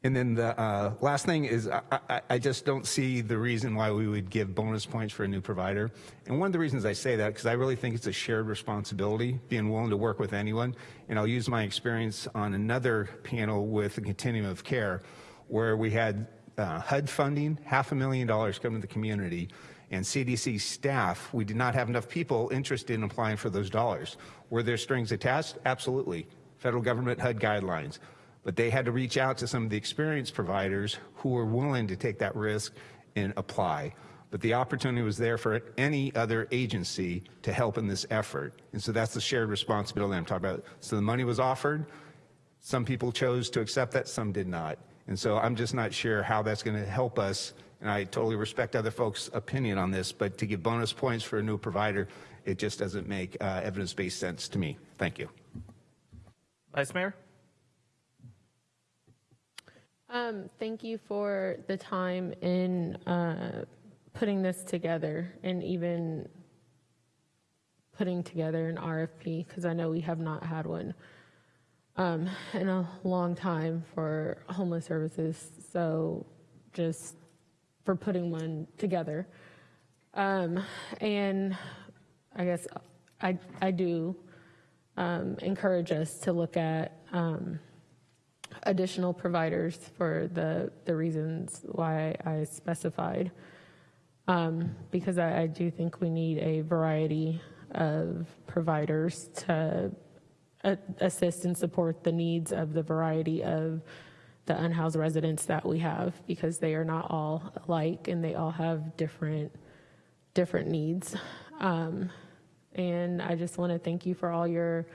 And then the uh, last thing is I, I, I just don't see the reason why we would give bonus points for a new provider. And one of the reasons I say that, because I really think it's a shared responsibility, being willing to work with anyone. And I'll use my experience on another panel with the continuum of care, where we had uh, HUD funding, half a million dollars come to the community, and CDC staff, we did not have enough people interested in applying for those dollars. Were there strings attached? Absolutely. Federal government HUD guidelines. But they had to reach out to some of the experienced providers who were willing to take that risk and apply. But the opportunity was there for any other agency to help in this effort. And so that's the shared responsibility I'm talking about. So the money was offered. Some people chose to accept that, some did not. And so I'm just not sure how that's going to help us. And I totally respect other folks' opinion on this, but to give bonus points for a new provider, it just doesn't make uh, evidence-based sense to me. Thank you. Vice Mayor? Um, thank you for the time in uh, putting this together and even putting together an RFP because I know we have not had one um, in a long time for homeless services. So just for putting one together. Um, and I guess I, I do um, encourage us to look at um, additional providers for the, the reasons why I specified. Um, because I, I do think we need a variety of providers to assist and support the needs of the variety of the unhoused residents that we have because they are not all alike and they all have different different needs. Um, and I just want to thank you for all your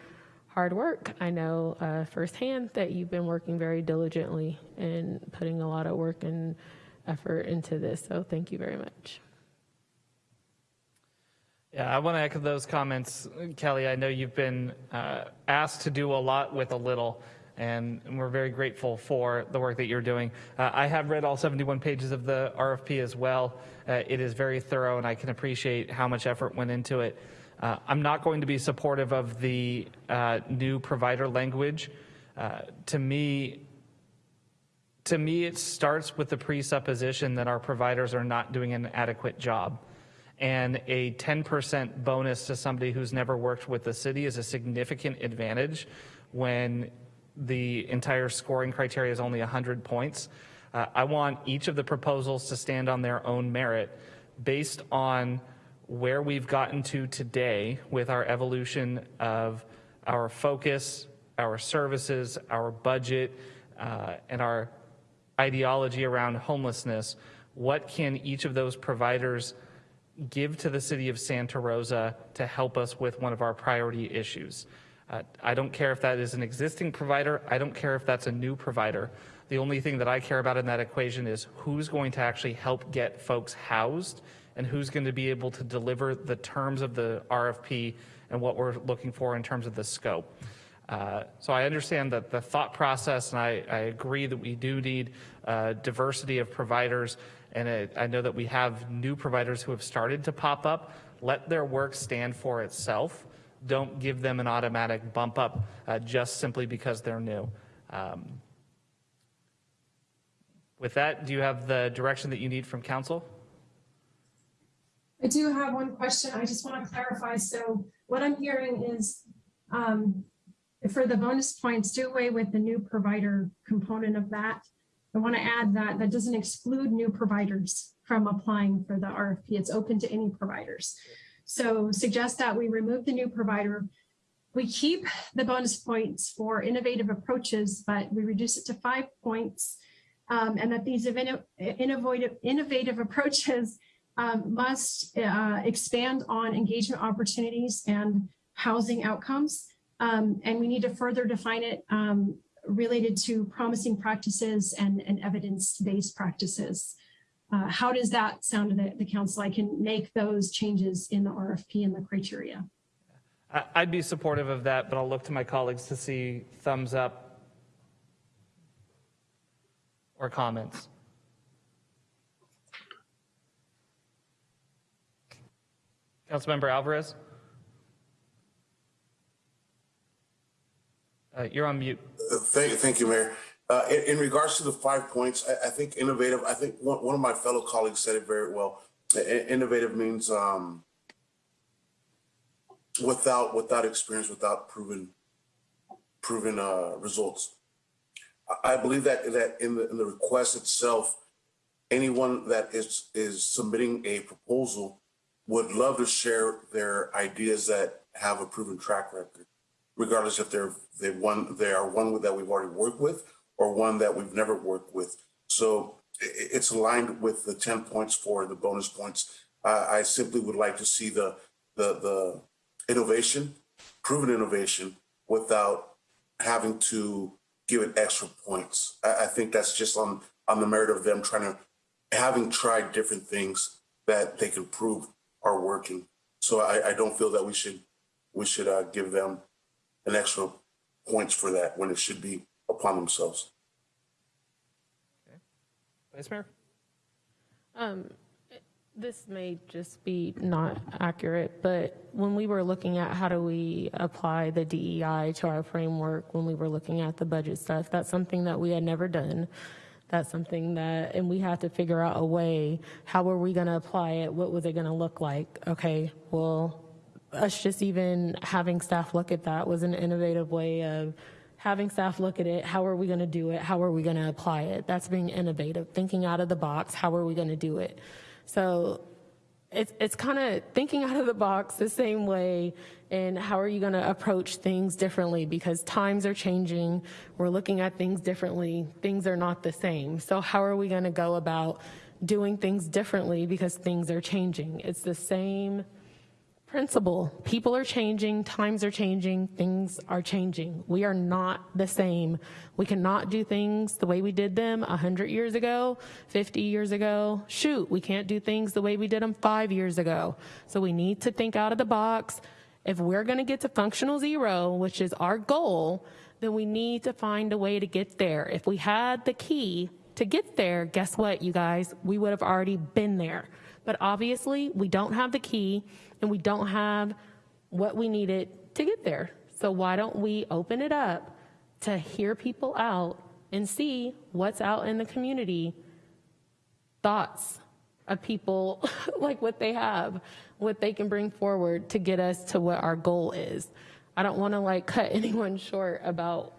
hard work. I know uh, firsthand that you've been working very diligently and putting a lot of work and effort into this. So thank you very much. Yeah, I want to echo those comments. Kelly, I know you've been uh, asked to do a lot with a little, and we're very grateful for the work that you're doing. Uh, I have read all 71 pages of the RFP as well. Uh, it is very thorough, and I can appreciate how much effort went into it. Uh, I'm not going to be supportive of the uh, new provider language. Uh, to me, to me, it starts with the presupposition that our providers are not doing an adequate job. And a 10% bonus to somebody who's never worked with the city is a significant advantage when the entire scoring criteria is only 100 points. Uh, I want each of the proposals to stand on their own merit based on where we've gotten to today with our evolution of our focus, our services, our budget, uh, and our ideology around homelessness. What can each of those providers give to the city of Santa Rosa to help us with one of our priority issues? Uh, I don't care if that is an existing provider. I don't care if that's a new provider. The only thing that I care about in that equation is who's going to actually help get folks housed and who's going to be able to deliver the terms of the RFP and what we're looking for in terms of the scope. Uh, so I understand that the thought process, and I, I agree that we do need uh, diversity of providers. And I know that we have new providers who have started to pop up. Let their work stand for itself. Don't give them an automatic bump up uh, just simply because they're new. Um, with that, do you have the direction that you need from council? I do have one question. I just want to clarify. So what I'm hearing is um, for the bonus points, do away with the new provider component of that. I want to add that that doesn't exclude new providers from applying for the RFP. It's open to any providers. So suggest that we remove the new provider. We keep the bonus points for innovative approaches, but we reduce it to five points. Um, and that these innovative, approaches um, must uh, expand on engagement opportunities and housing outcomes. Um, and we need to further define it um, related to promising practices and, and evidence-based practices uh, how does that sound to the, the, council? I can make those changes in the RFP and the criteria. I'd be supportive of that, but I'll look to my colleagues to see thumbs up or comments. Councilmember Alvarez? Uh, you're on mute. Uh, thank, thank you, Mayor. Uh, in, in regards to the five points, I, I think innovative, I think one, one of my fellow colleagues said it very well. Innovative means, um, without, without experience, without proven, proven, uh, results. I, I believe that, that in the, in the request itself, anyone that is, is submitting a proposal would love to share their ideas that have a proven track record, regardless if they're, they one, they are one that we've already worked with or one that we've never worked with. So it's aligned with the ten points for the bonus points. I, I simply would like to see the, the, the innovation, proven innovation without having to give it extra points. I, I think that's just on, on the merit of them trying to, having tried different things that they can prove are working. So I, I don't feel that we should, we should, uh, give them an extra points for that when it should be upon themselves. Vice Mayor? Um, this may just be not accurate, but when we were looking at how do we apply the DEI to our framework, when we were looking at the budget stuff, that's something that we had never done. That's something that, and we had to figure out a way, how were we gonna apply it? What was it gonna look like? Okay, well, us just even having staff look at that was an innovative way of having staff look at it. How are we going to do it? How are we going to apply it? That's being innovative, thinking out of the box. How are we going to do it? So it's, it's kind of thinking out of the box the same way and how are you going to approach things differently because times are changing we're looking at things differently things are not the same so how are we going to go about doing things differently because things are changing it's the same principle. People are changing, times are changing, things are changing. We are not the same. We cannot do things the way we did them 100 years ago, 50 years ago. Shoot, we can't do things the way we did them five years ago. So we need to think out of the box. If we're going to get to functional zero, which is our goal, then we need to find a way to get there. If we had the key to get there, guess what, you guys? We would have already been there. But obviously, we don't have the key and we don't have what we needed to get there. So why don't we open it up to hear people out and see what's out in the community, thoughts of people, like what they have, what they can bring forward to get us to what our goal is. I don't want to like cut anyone short about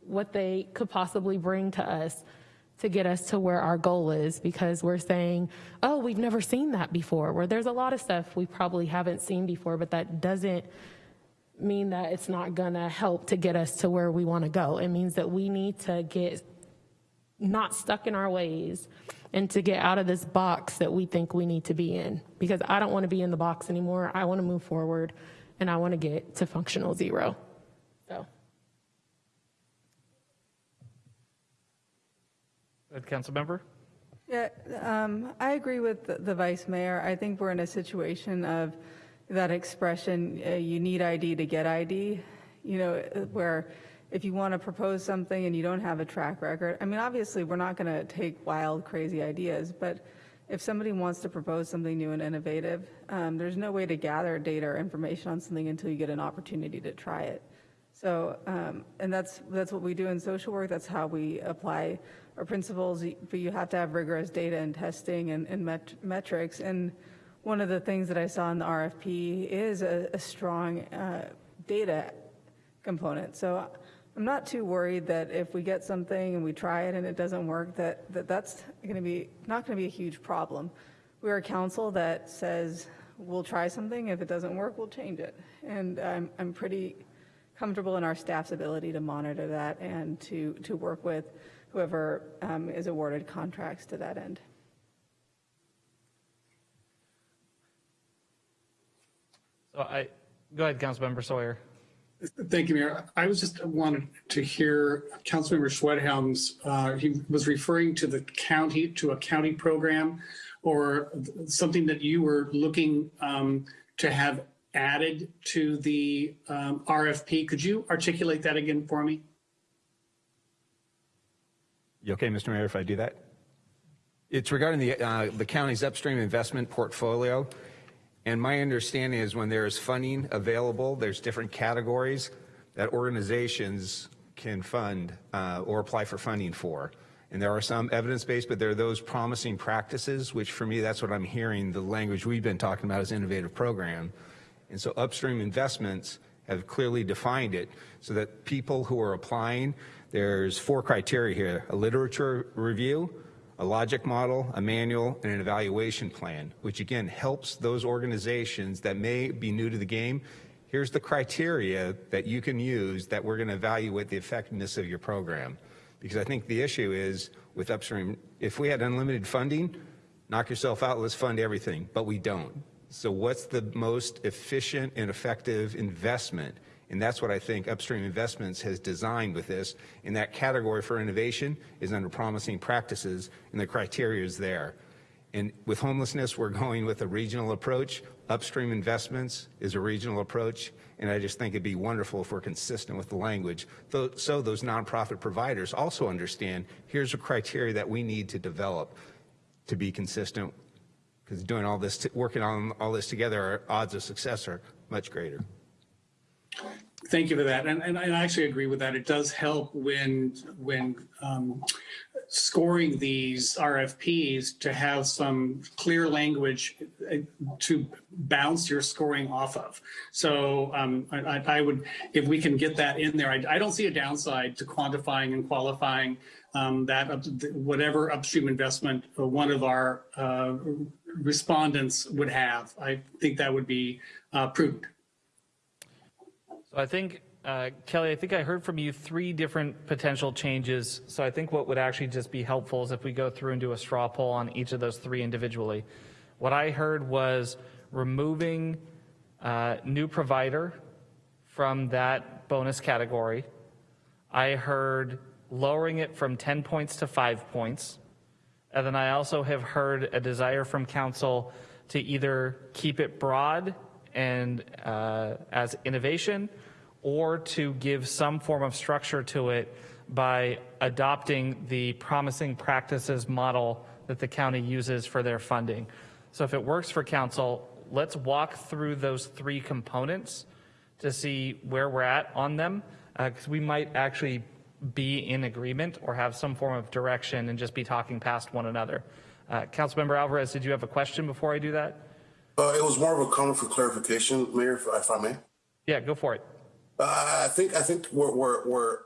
what they could possibly bring to us to get us to where our goal is because we're saying, oh, we've never seen that before, where there's a lot of stuff we probably haven't seen before, but that doesn't mean that it's not gonna help to get us to where we wanna go. It means that we need to get not stuck in our ways and to get out of this box that we think we need to be in. Because I don't wanna be in the box anymore. I wanna move forward and I wanna get to functional zero. So. Good, council member? Yeah, um, I agree with the, the vice mayor. I think we're in a situation of that expression, uh, you need ID to get ID, you know, uh, where if you want to propose something and you don't have a track record, I mean, obviously, we're not going to take wild, crazy ideas, but if somebody wants to propose something new and innovative, um, there's no way to gather data or information on something until you get an opportunity to try it. So, um, and that's, that's what we do in social work. That's how we apply our principles, but you have to have rigorous data and testing and, and met, metrics. And one of the things that I saw in the RFP is a, a strong uh, data component. So I'm not too worried that if we get something and we try it and it doesn't work, that, that that's going to be, not going to be a huge problem. We're a council that says we'll try something. If it doesn't work, we'll change it. And I'm, I'm pretty comfortable in our staff's ability to monitor that and to, to work with whoever um, is awarded contracts to that end. So I, go ahead, Councilmember Sawyer. Thank you, Mayor. I was just wanted to hear Councilmember Schwedhelm's, uh, he was referring to the county, to a county program or something that you were looking um, to have added to the um, RFP. Could you articulate that again for me? You okay, Mr. Mayor, if I do that? It's regarding the, uh, the county's upstream investment portfolio. And my understanding is when there is funding available, there's different categories that organizations can fund uh, or apply for funding for. And there are some evidence-based, but there are those promising practices, which for me, that's what I'm hearing, the language we've been talking about is innovative program. And so upstream investments have clearly defined it so that people who are applying, there's four criteria here, a literature review, a logic model, a manual, and an evaluation plan, which again helps those organizations that may be new to the game. Here's the criteria that you can use that we're going to evaluate the effectiveness of your program. Because I think the issue is with upstream, if we had unlimited funding, knock yourself out, let's fund everything, but we don't. So what's the most efficient and effective investment? And that's what I think Upstream Investments has designed with this. And that category for innovation is under promising practices, and the criteria is there. And with homelessness, we're going with a regional approach. Upstream Investments is a regional approach, and I just think it'd be wonderful if we're consistent with the language. So those nonprofit providers also understand, here's a criteria that we need to develop to be consistent, because doing all this, working on all this together, our odds of success are much greater. Thank you for that. And, and I actually agree with that. It does help when, when um, scoring these RFPs to have some clear language uh, to bounce your scoring off of. So um, I, I, would, if we can get that in there, I, I don't see a downside to quantifying and qualifying um, that up, whatever upstream investment one of our uh, respondents would have. I think that would be uh, prudent. So I think, uh, Kelly, I think I heard from you three different potential changes. So I think what would actually just be helpful is if we go through and do a straw poll on each of those three individually. What I heard was removing uh, new provider from that bonus category. I heard lowering it from 10 points to five points. And then I also have heard a desire from council to either keep it broad and uh, as innovation or to give some form of structure to it by adopting the promising practices model that the county uses for their funding. So if it works for council, let's walk through those three components to see where we're at on them, because uh, we might actually be in agreement or have some form of direction and just be talking past one another. Uh, Councilmember Alvarez, did you have a question before I do that? Uh, it was more of a comment for clarification, Mayor, if, if I may. Yeah, go for it. I think I think we're, we're, we're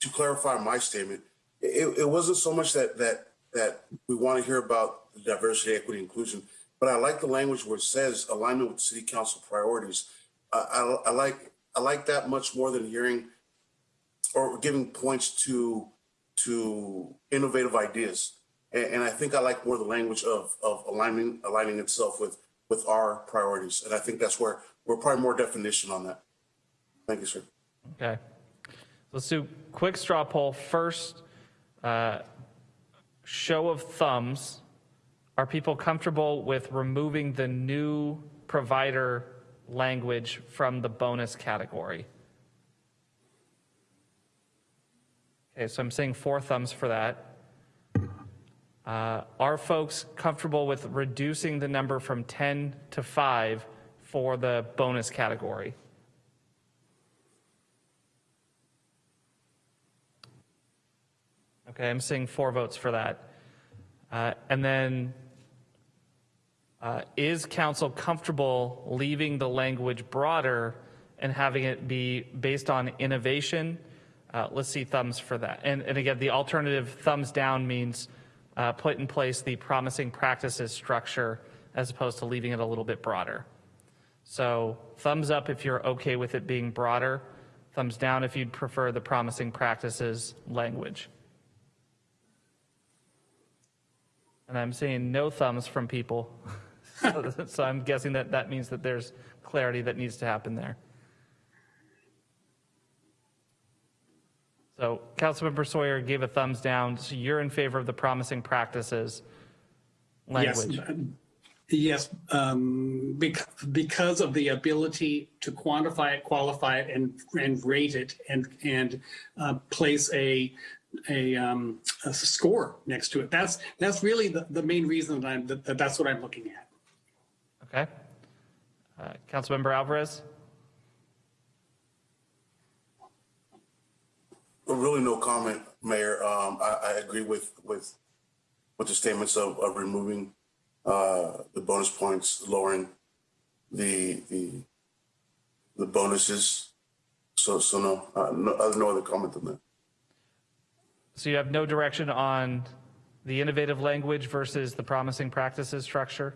to clarify my statement. It, it wasn't so much that that that we want to hear about diversity, equity, inclusion, but I like the language where it says alignment with city council priorities. I, I, I like I like that much more than hearing or giving points to to innovative ideas. And, and I think I like more the language of of aligning aligning itself with with our priorities. And I think that's where we're probably more definition on that. Thank you, sir. Okay. Let's do quick straw poll. First, uh, show of thumbs. Are people comfortable with removing the new provider language from the bonus category? Okay, so I'm saying four thumbs for that. Uh, are folks comfortable with reducing the number from 10 to 5 for the bonus category? Okay, I'm seeing four votes for that. Uh, and then, uh, is council comfortable leaving the language broader and having it be based on innovation? Uh, let's see thumbs for that. And, and again, the alternative thumbs down means uh, put in place the promising practices structure as opposed to leaving it a little bit broader. So thumbs up if you're okay with it being broader, thumbs down if you'd prefer the promising practices language. And I'm seeing no thumbs from people. so, so I'm guessing that that means that there's clarity that needs to happen there. So Councilmember Sawyer gave a thumbs down. So you're in favor of the promising practices language. Yes, yes um, because, because of the ability to quantify it, qualify it, and, and rate it, and, and uh, place a, a, um, a, score next to it. That's, that's really the, the main reason that, I'm, that that's what I'm looking at. Okay. Uh, Councilmember Alvarez? Well, Really no comment, Mayor. Um, I, I agree with, with, with the statements of, of removing, uh, the bonus points, lowering the, the, the bonuses. So, so no, uh, no, uh, no other comment than that. So you have no direction on the innovative language versus the promising practices structure?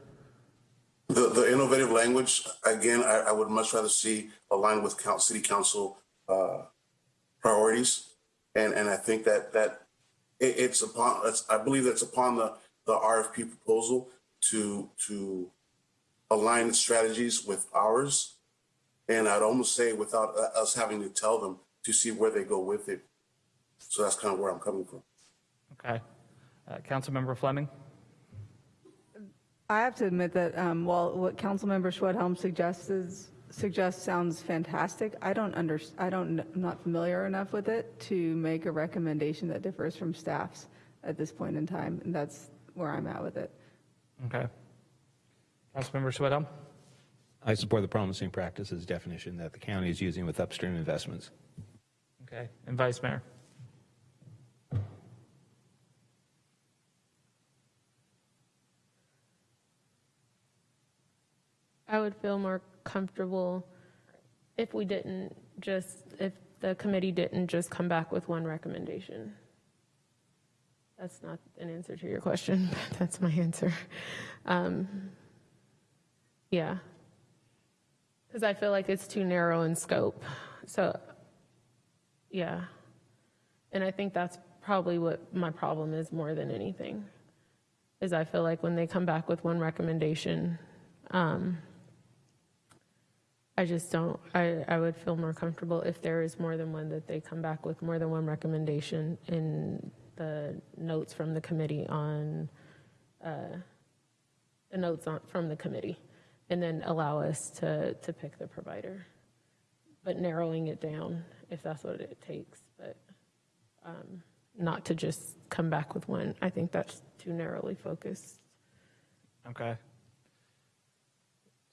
The, the innovative language, again, I, I would much rather see aligned with city council, uh, priorities. And, and I think that, that it, it's upon, it's, I believe that's upon the, the RFP proposal to, to align strategies with ours. And I'd almost say without uh, us having to tell them to see where they go with it. So that's kind of where I'm coming from. Okay. Uh, Councilmember Fleming? I have to admit that um, while what Councilmember Schwedhelm suggests is, suggests sounds fantastic, I don't under, I don't, I'm not familiar enough with it to make a recommendation that differs from staff's at this point in time, and that's where I'm at with it. Okay. Councilmember Schwedhelm? I support the promising practices definition that the county is using with upstream investments. Okay. And Vice Mayor? I would feel more comfortable if we didn't just, if the committee didn't just come back with one recommendation. That's not an answer to your question, but that's my answer. Um, Yeah. Because I feel like it's too narrow in scope. So, yeah. And I think that's probably what my problem is more than anything, is I feel like when they come back with one recommendation, um, I just don't, I, I would feel more comfortable if there is more than one, that they come back with more than one recommendation in the notes from the committee on, uh, the notes on, from the committee, and then allow us to, to pick the provider. But narrowing it down, if that's what it takes, but um, not to just come back with one. I think that's too narrowly focused. Okay.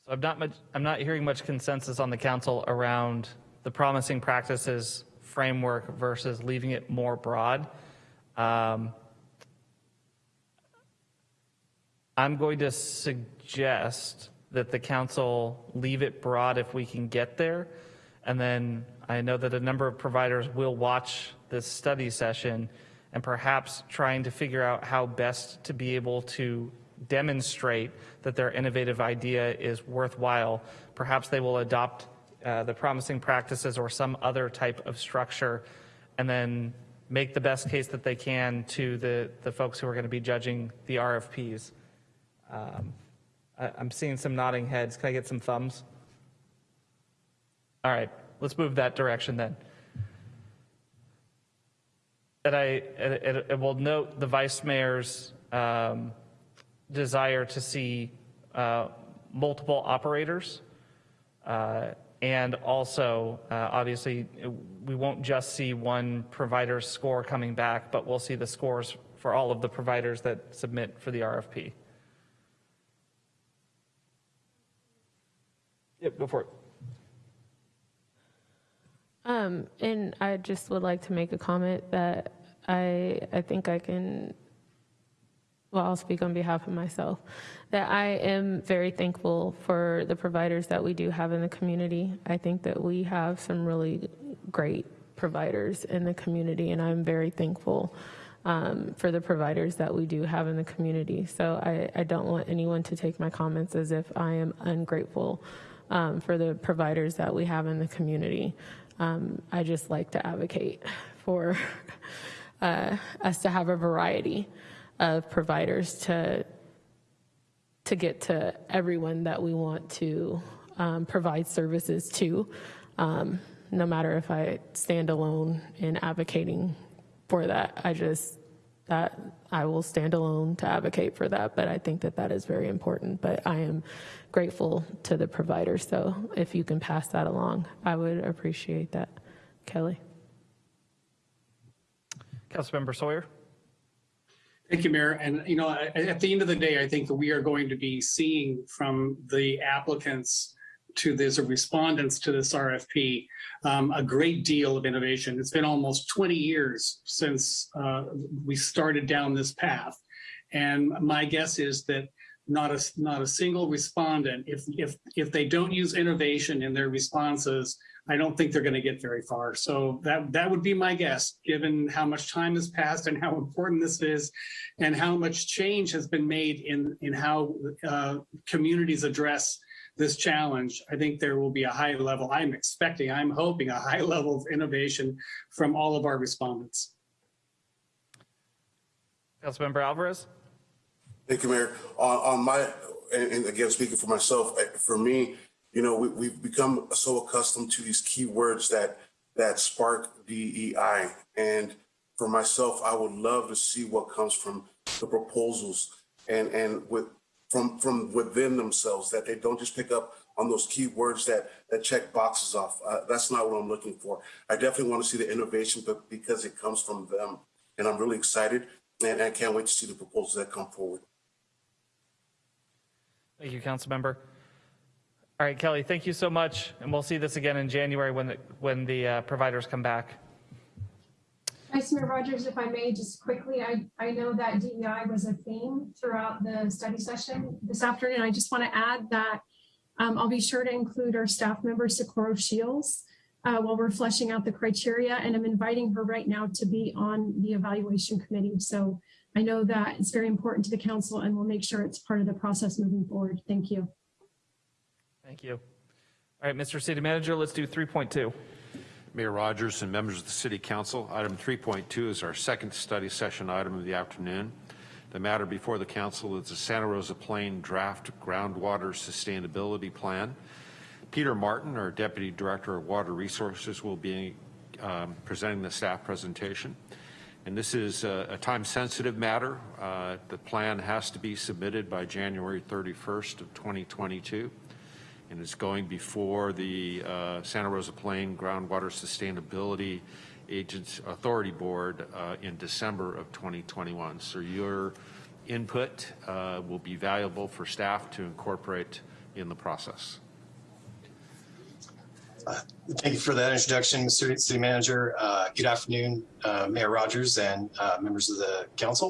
So I'm not much, I'm not hearing much consensus on the council around the promising practices framework versus leaving it more broad. Um, I'm going to suggest that the council leave it broad if we can get there. And then I know that a number of providers will watch this study session and perhaps trying to figure out how best to be able to demonstrate that their innovative idea is worthwhile. Perhaps they will adopt uh, the promising practices or some other type of structure and then make the best case that they can to the, the folks who are going to be judging the RFPs. Um, I, I'm seeing some nodding heads. Can I get some thumbs? All right, let's move that direction then. And I, it, it will note the vice mayor's um, desire to see uh, multiple operators. Uh, and also, uh, obviously, we won't just see one provider's score coming back, but we'll see the scores for all of the providers that submit for the RFP. Yep, go for it. Um, and I just would like to make a comment that I, I think I can, well, I'll speak on behalf of myself, that I am very thankful for the providers that we do have in the community. I think that we have some really great providers in the community, and I'm very thankful um, for the providers that we do have in the community. So I, I don't want anyone to take my comments as if I am ungrateful um, for the providers that we have in the community. Um, I just like to advocate for uh, us to have a variety of providers to to get to everyone that we want to um, provide services to, um, no matter if I stand alone in advocating for that. I just that I will stand alone to advocate for that, but I think that that is very important. But I am grateful to the providers, so if you can pass that along, I would appreciate that. Kelly. Councilmember Sawyer. Thank you, Mayor. And, you know, at, the end of the day, I think that we are going to be seeing from the applicants to this, or respondents to this RFP, um, a great deal of innovation. It's been almost 20 years since uh, we started down this path. And my guess is that not a, not a single respondent, if, if, if they don't use innovation in their responses, I don't think they're going to get very far. So that, that would be my guess, given how much time has passed and how important this is and how much change has been made in, in how uh, communities address this challenge. I think there will be a high level, I'm expecting, I'm hoping a high level of innovation from all of our respondents. Councilmember Alvarez? Thank you, Mayor. On, on my, and, and again, speaking for myself, for me, you know, we, we've become so accustomed to these key words that, that spark DEI. And for myself, I would love to see what comes from the proposals and, and with, from, from within themselves, that they don't just pick up on those key words that, that check boxes off. Uh, that's not what I'm looking for. I definitely want to see the innovation, but because it comes from them. And I'm really excited and I can't wait to see the proposals that come forward. Thank you, Councilmember. All right, Kelly, thank you so much, and we'll see this again in January when the, when the uh, providers come back. Vice Mayor Rogers, if I may, just quickly, I, I know that DEI was a theme throughout the study session this afternoon. I just want to add that um, I'll be sure to include our staff member, Socorro Shields, uh, while we're fleshing out the criteria, and I'm inviting her right now to be on the evaluation committee. So I know that it's very important to the council, and we'll make sure it's part of the process moving forward. Thank you. Thank you. All right, Mr. City Manager, let's do 3.2. Mayor Rogers and members of the City Council, item 3.2 is our second study session item of the afternoon. The matter before the council is the Santa Rosa Plain Draft Groundwater Sustainability Plan. Peter Martin, our Deputy Director of Water Resources, will be um, presenting the staff presentation. And this is a, a time-sensitive matter. Uh, the plan has to be submitted by January 31st of 2022 and it's going before the uh, Santa Rosa Plain Groundwater Sustainability Agents Authority Board uh, in December of 2021. So your input uh, will be valuable for staff to incorporate in the process. Thank you for that introduction, Mr. City Manager. Uh, good afternoon, uh, Mayor Rogers and uh, members of the council.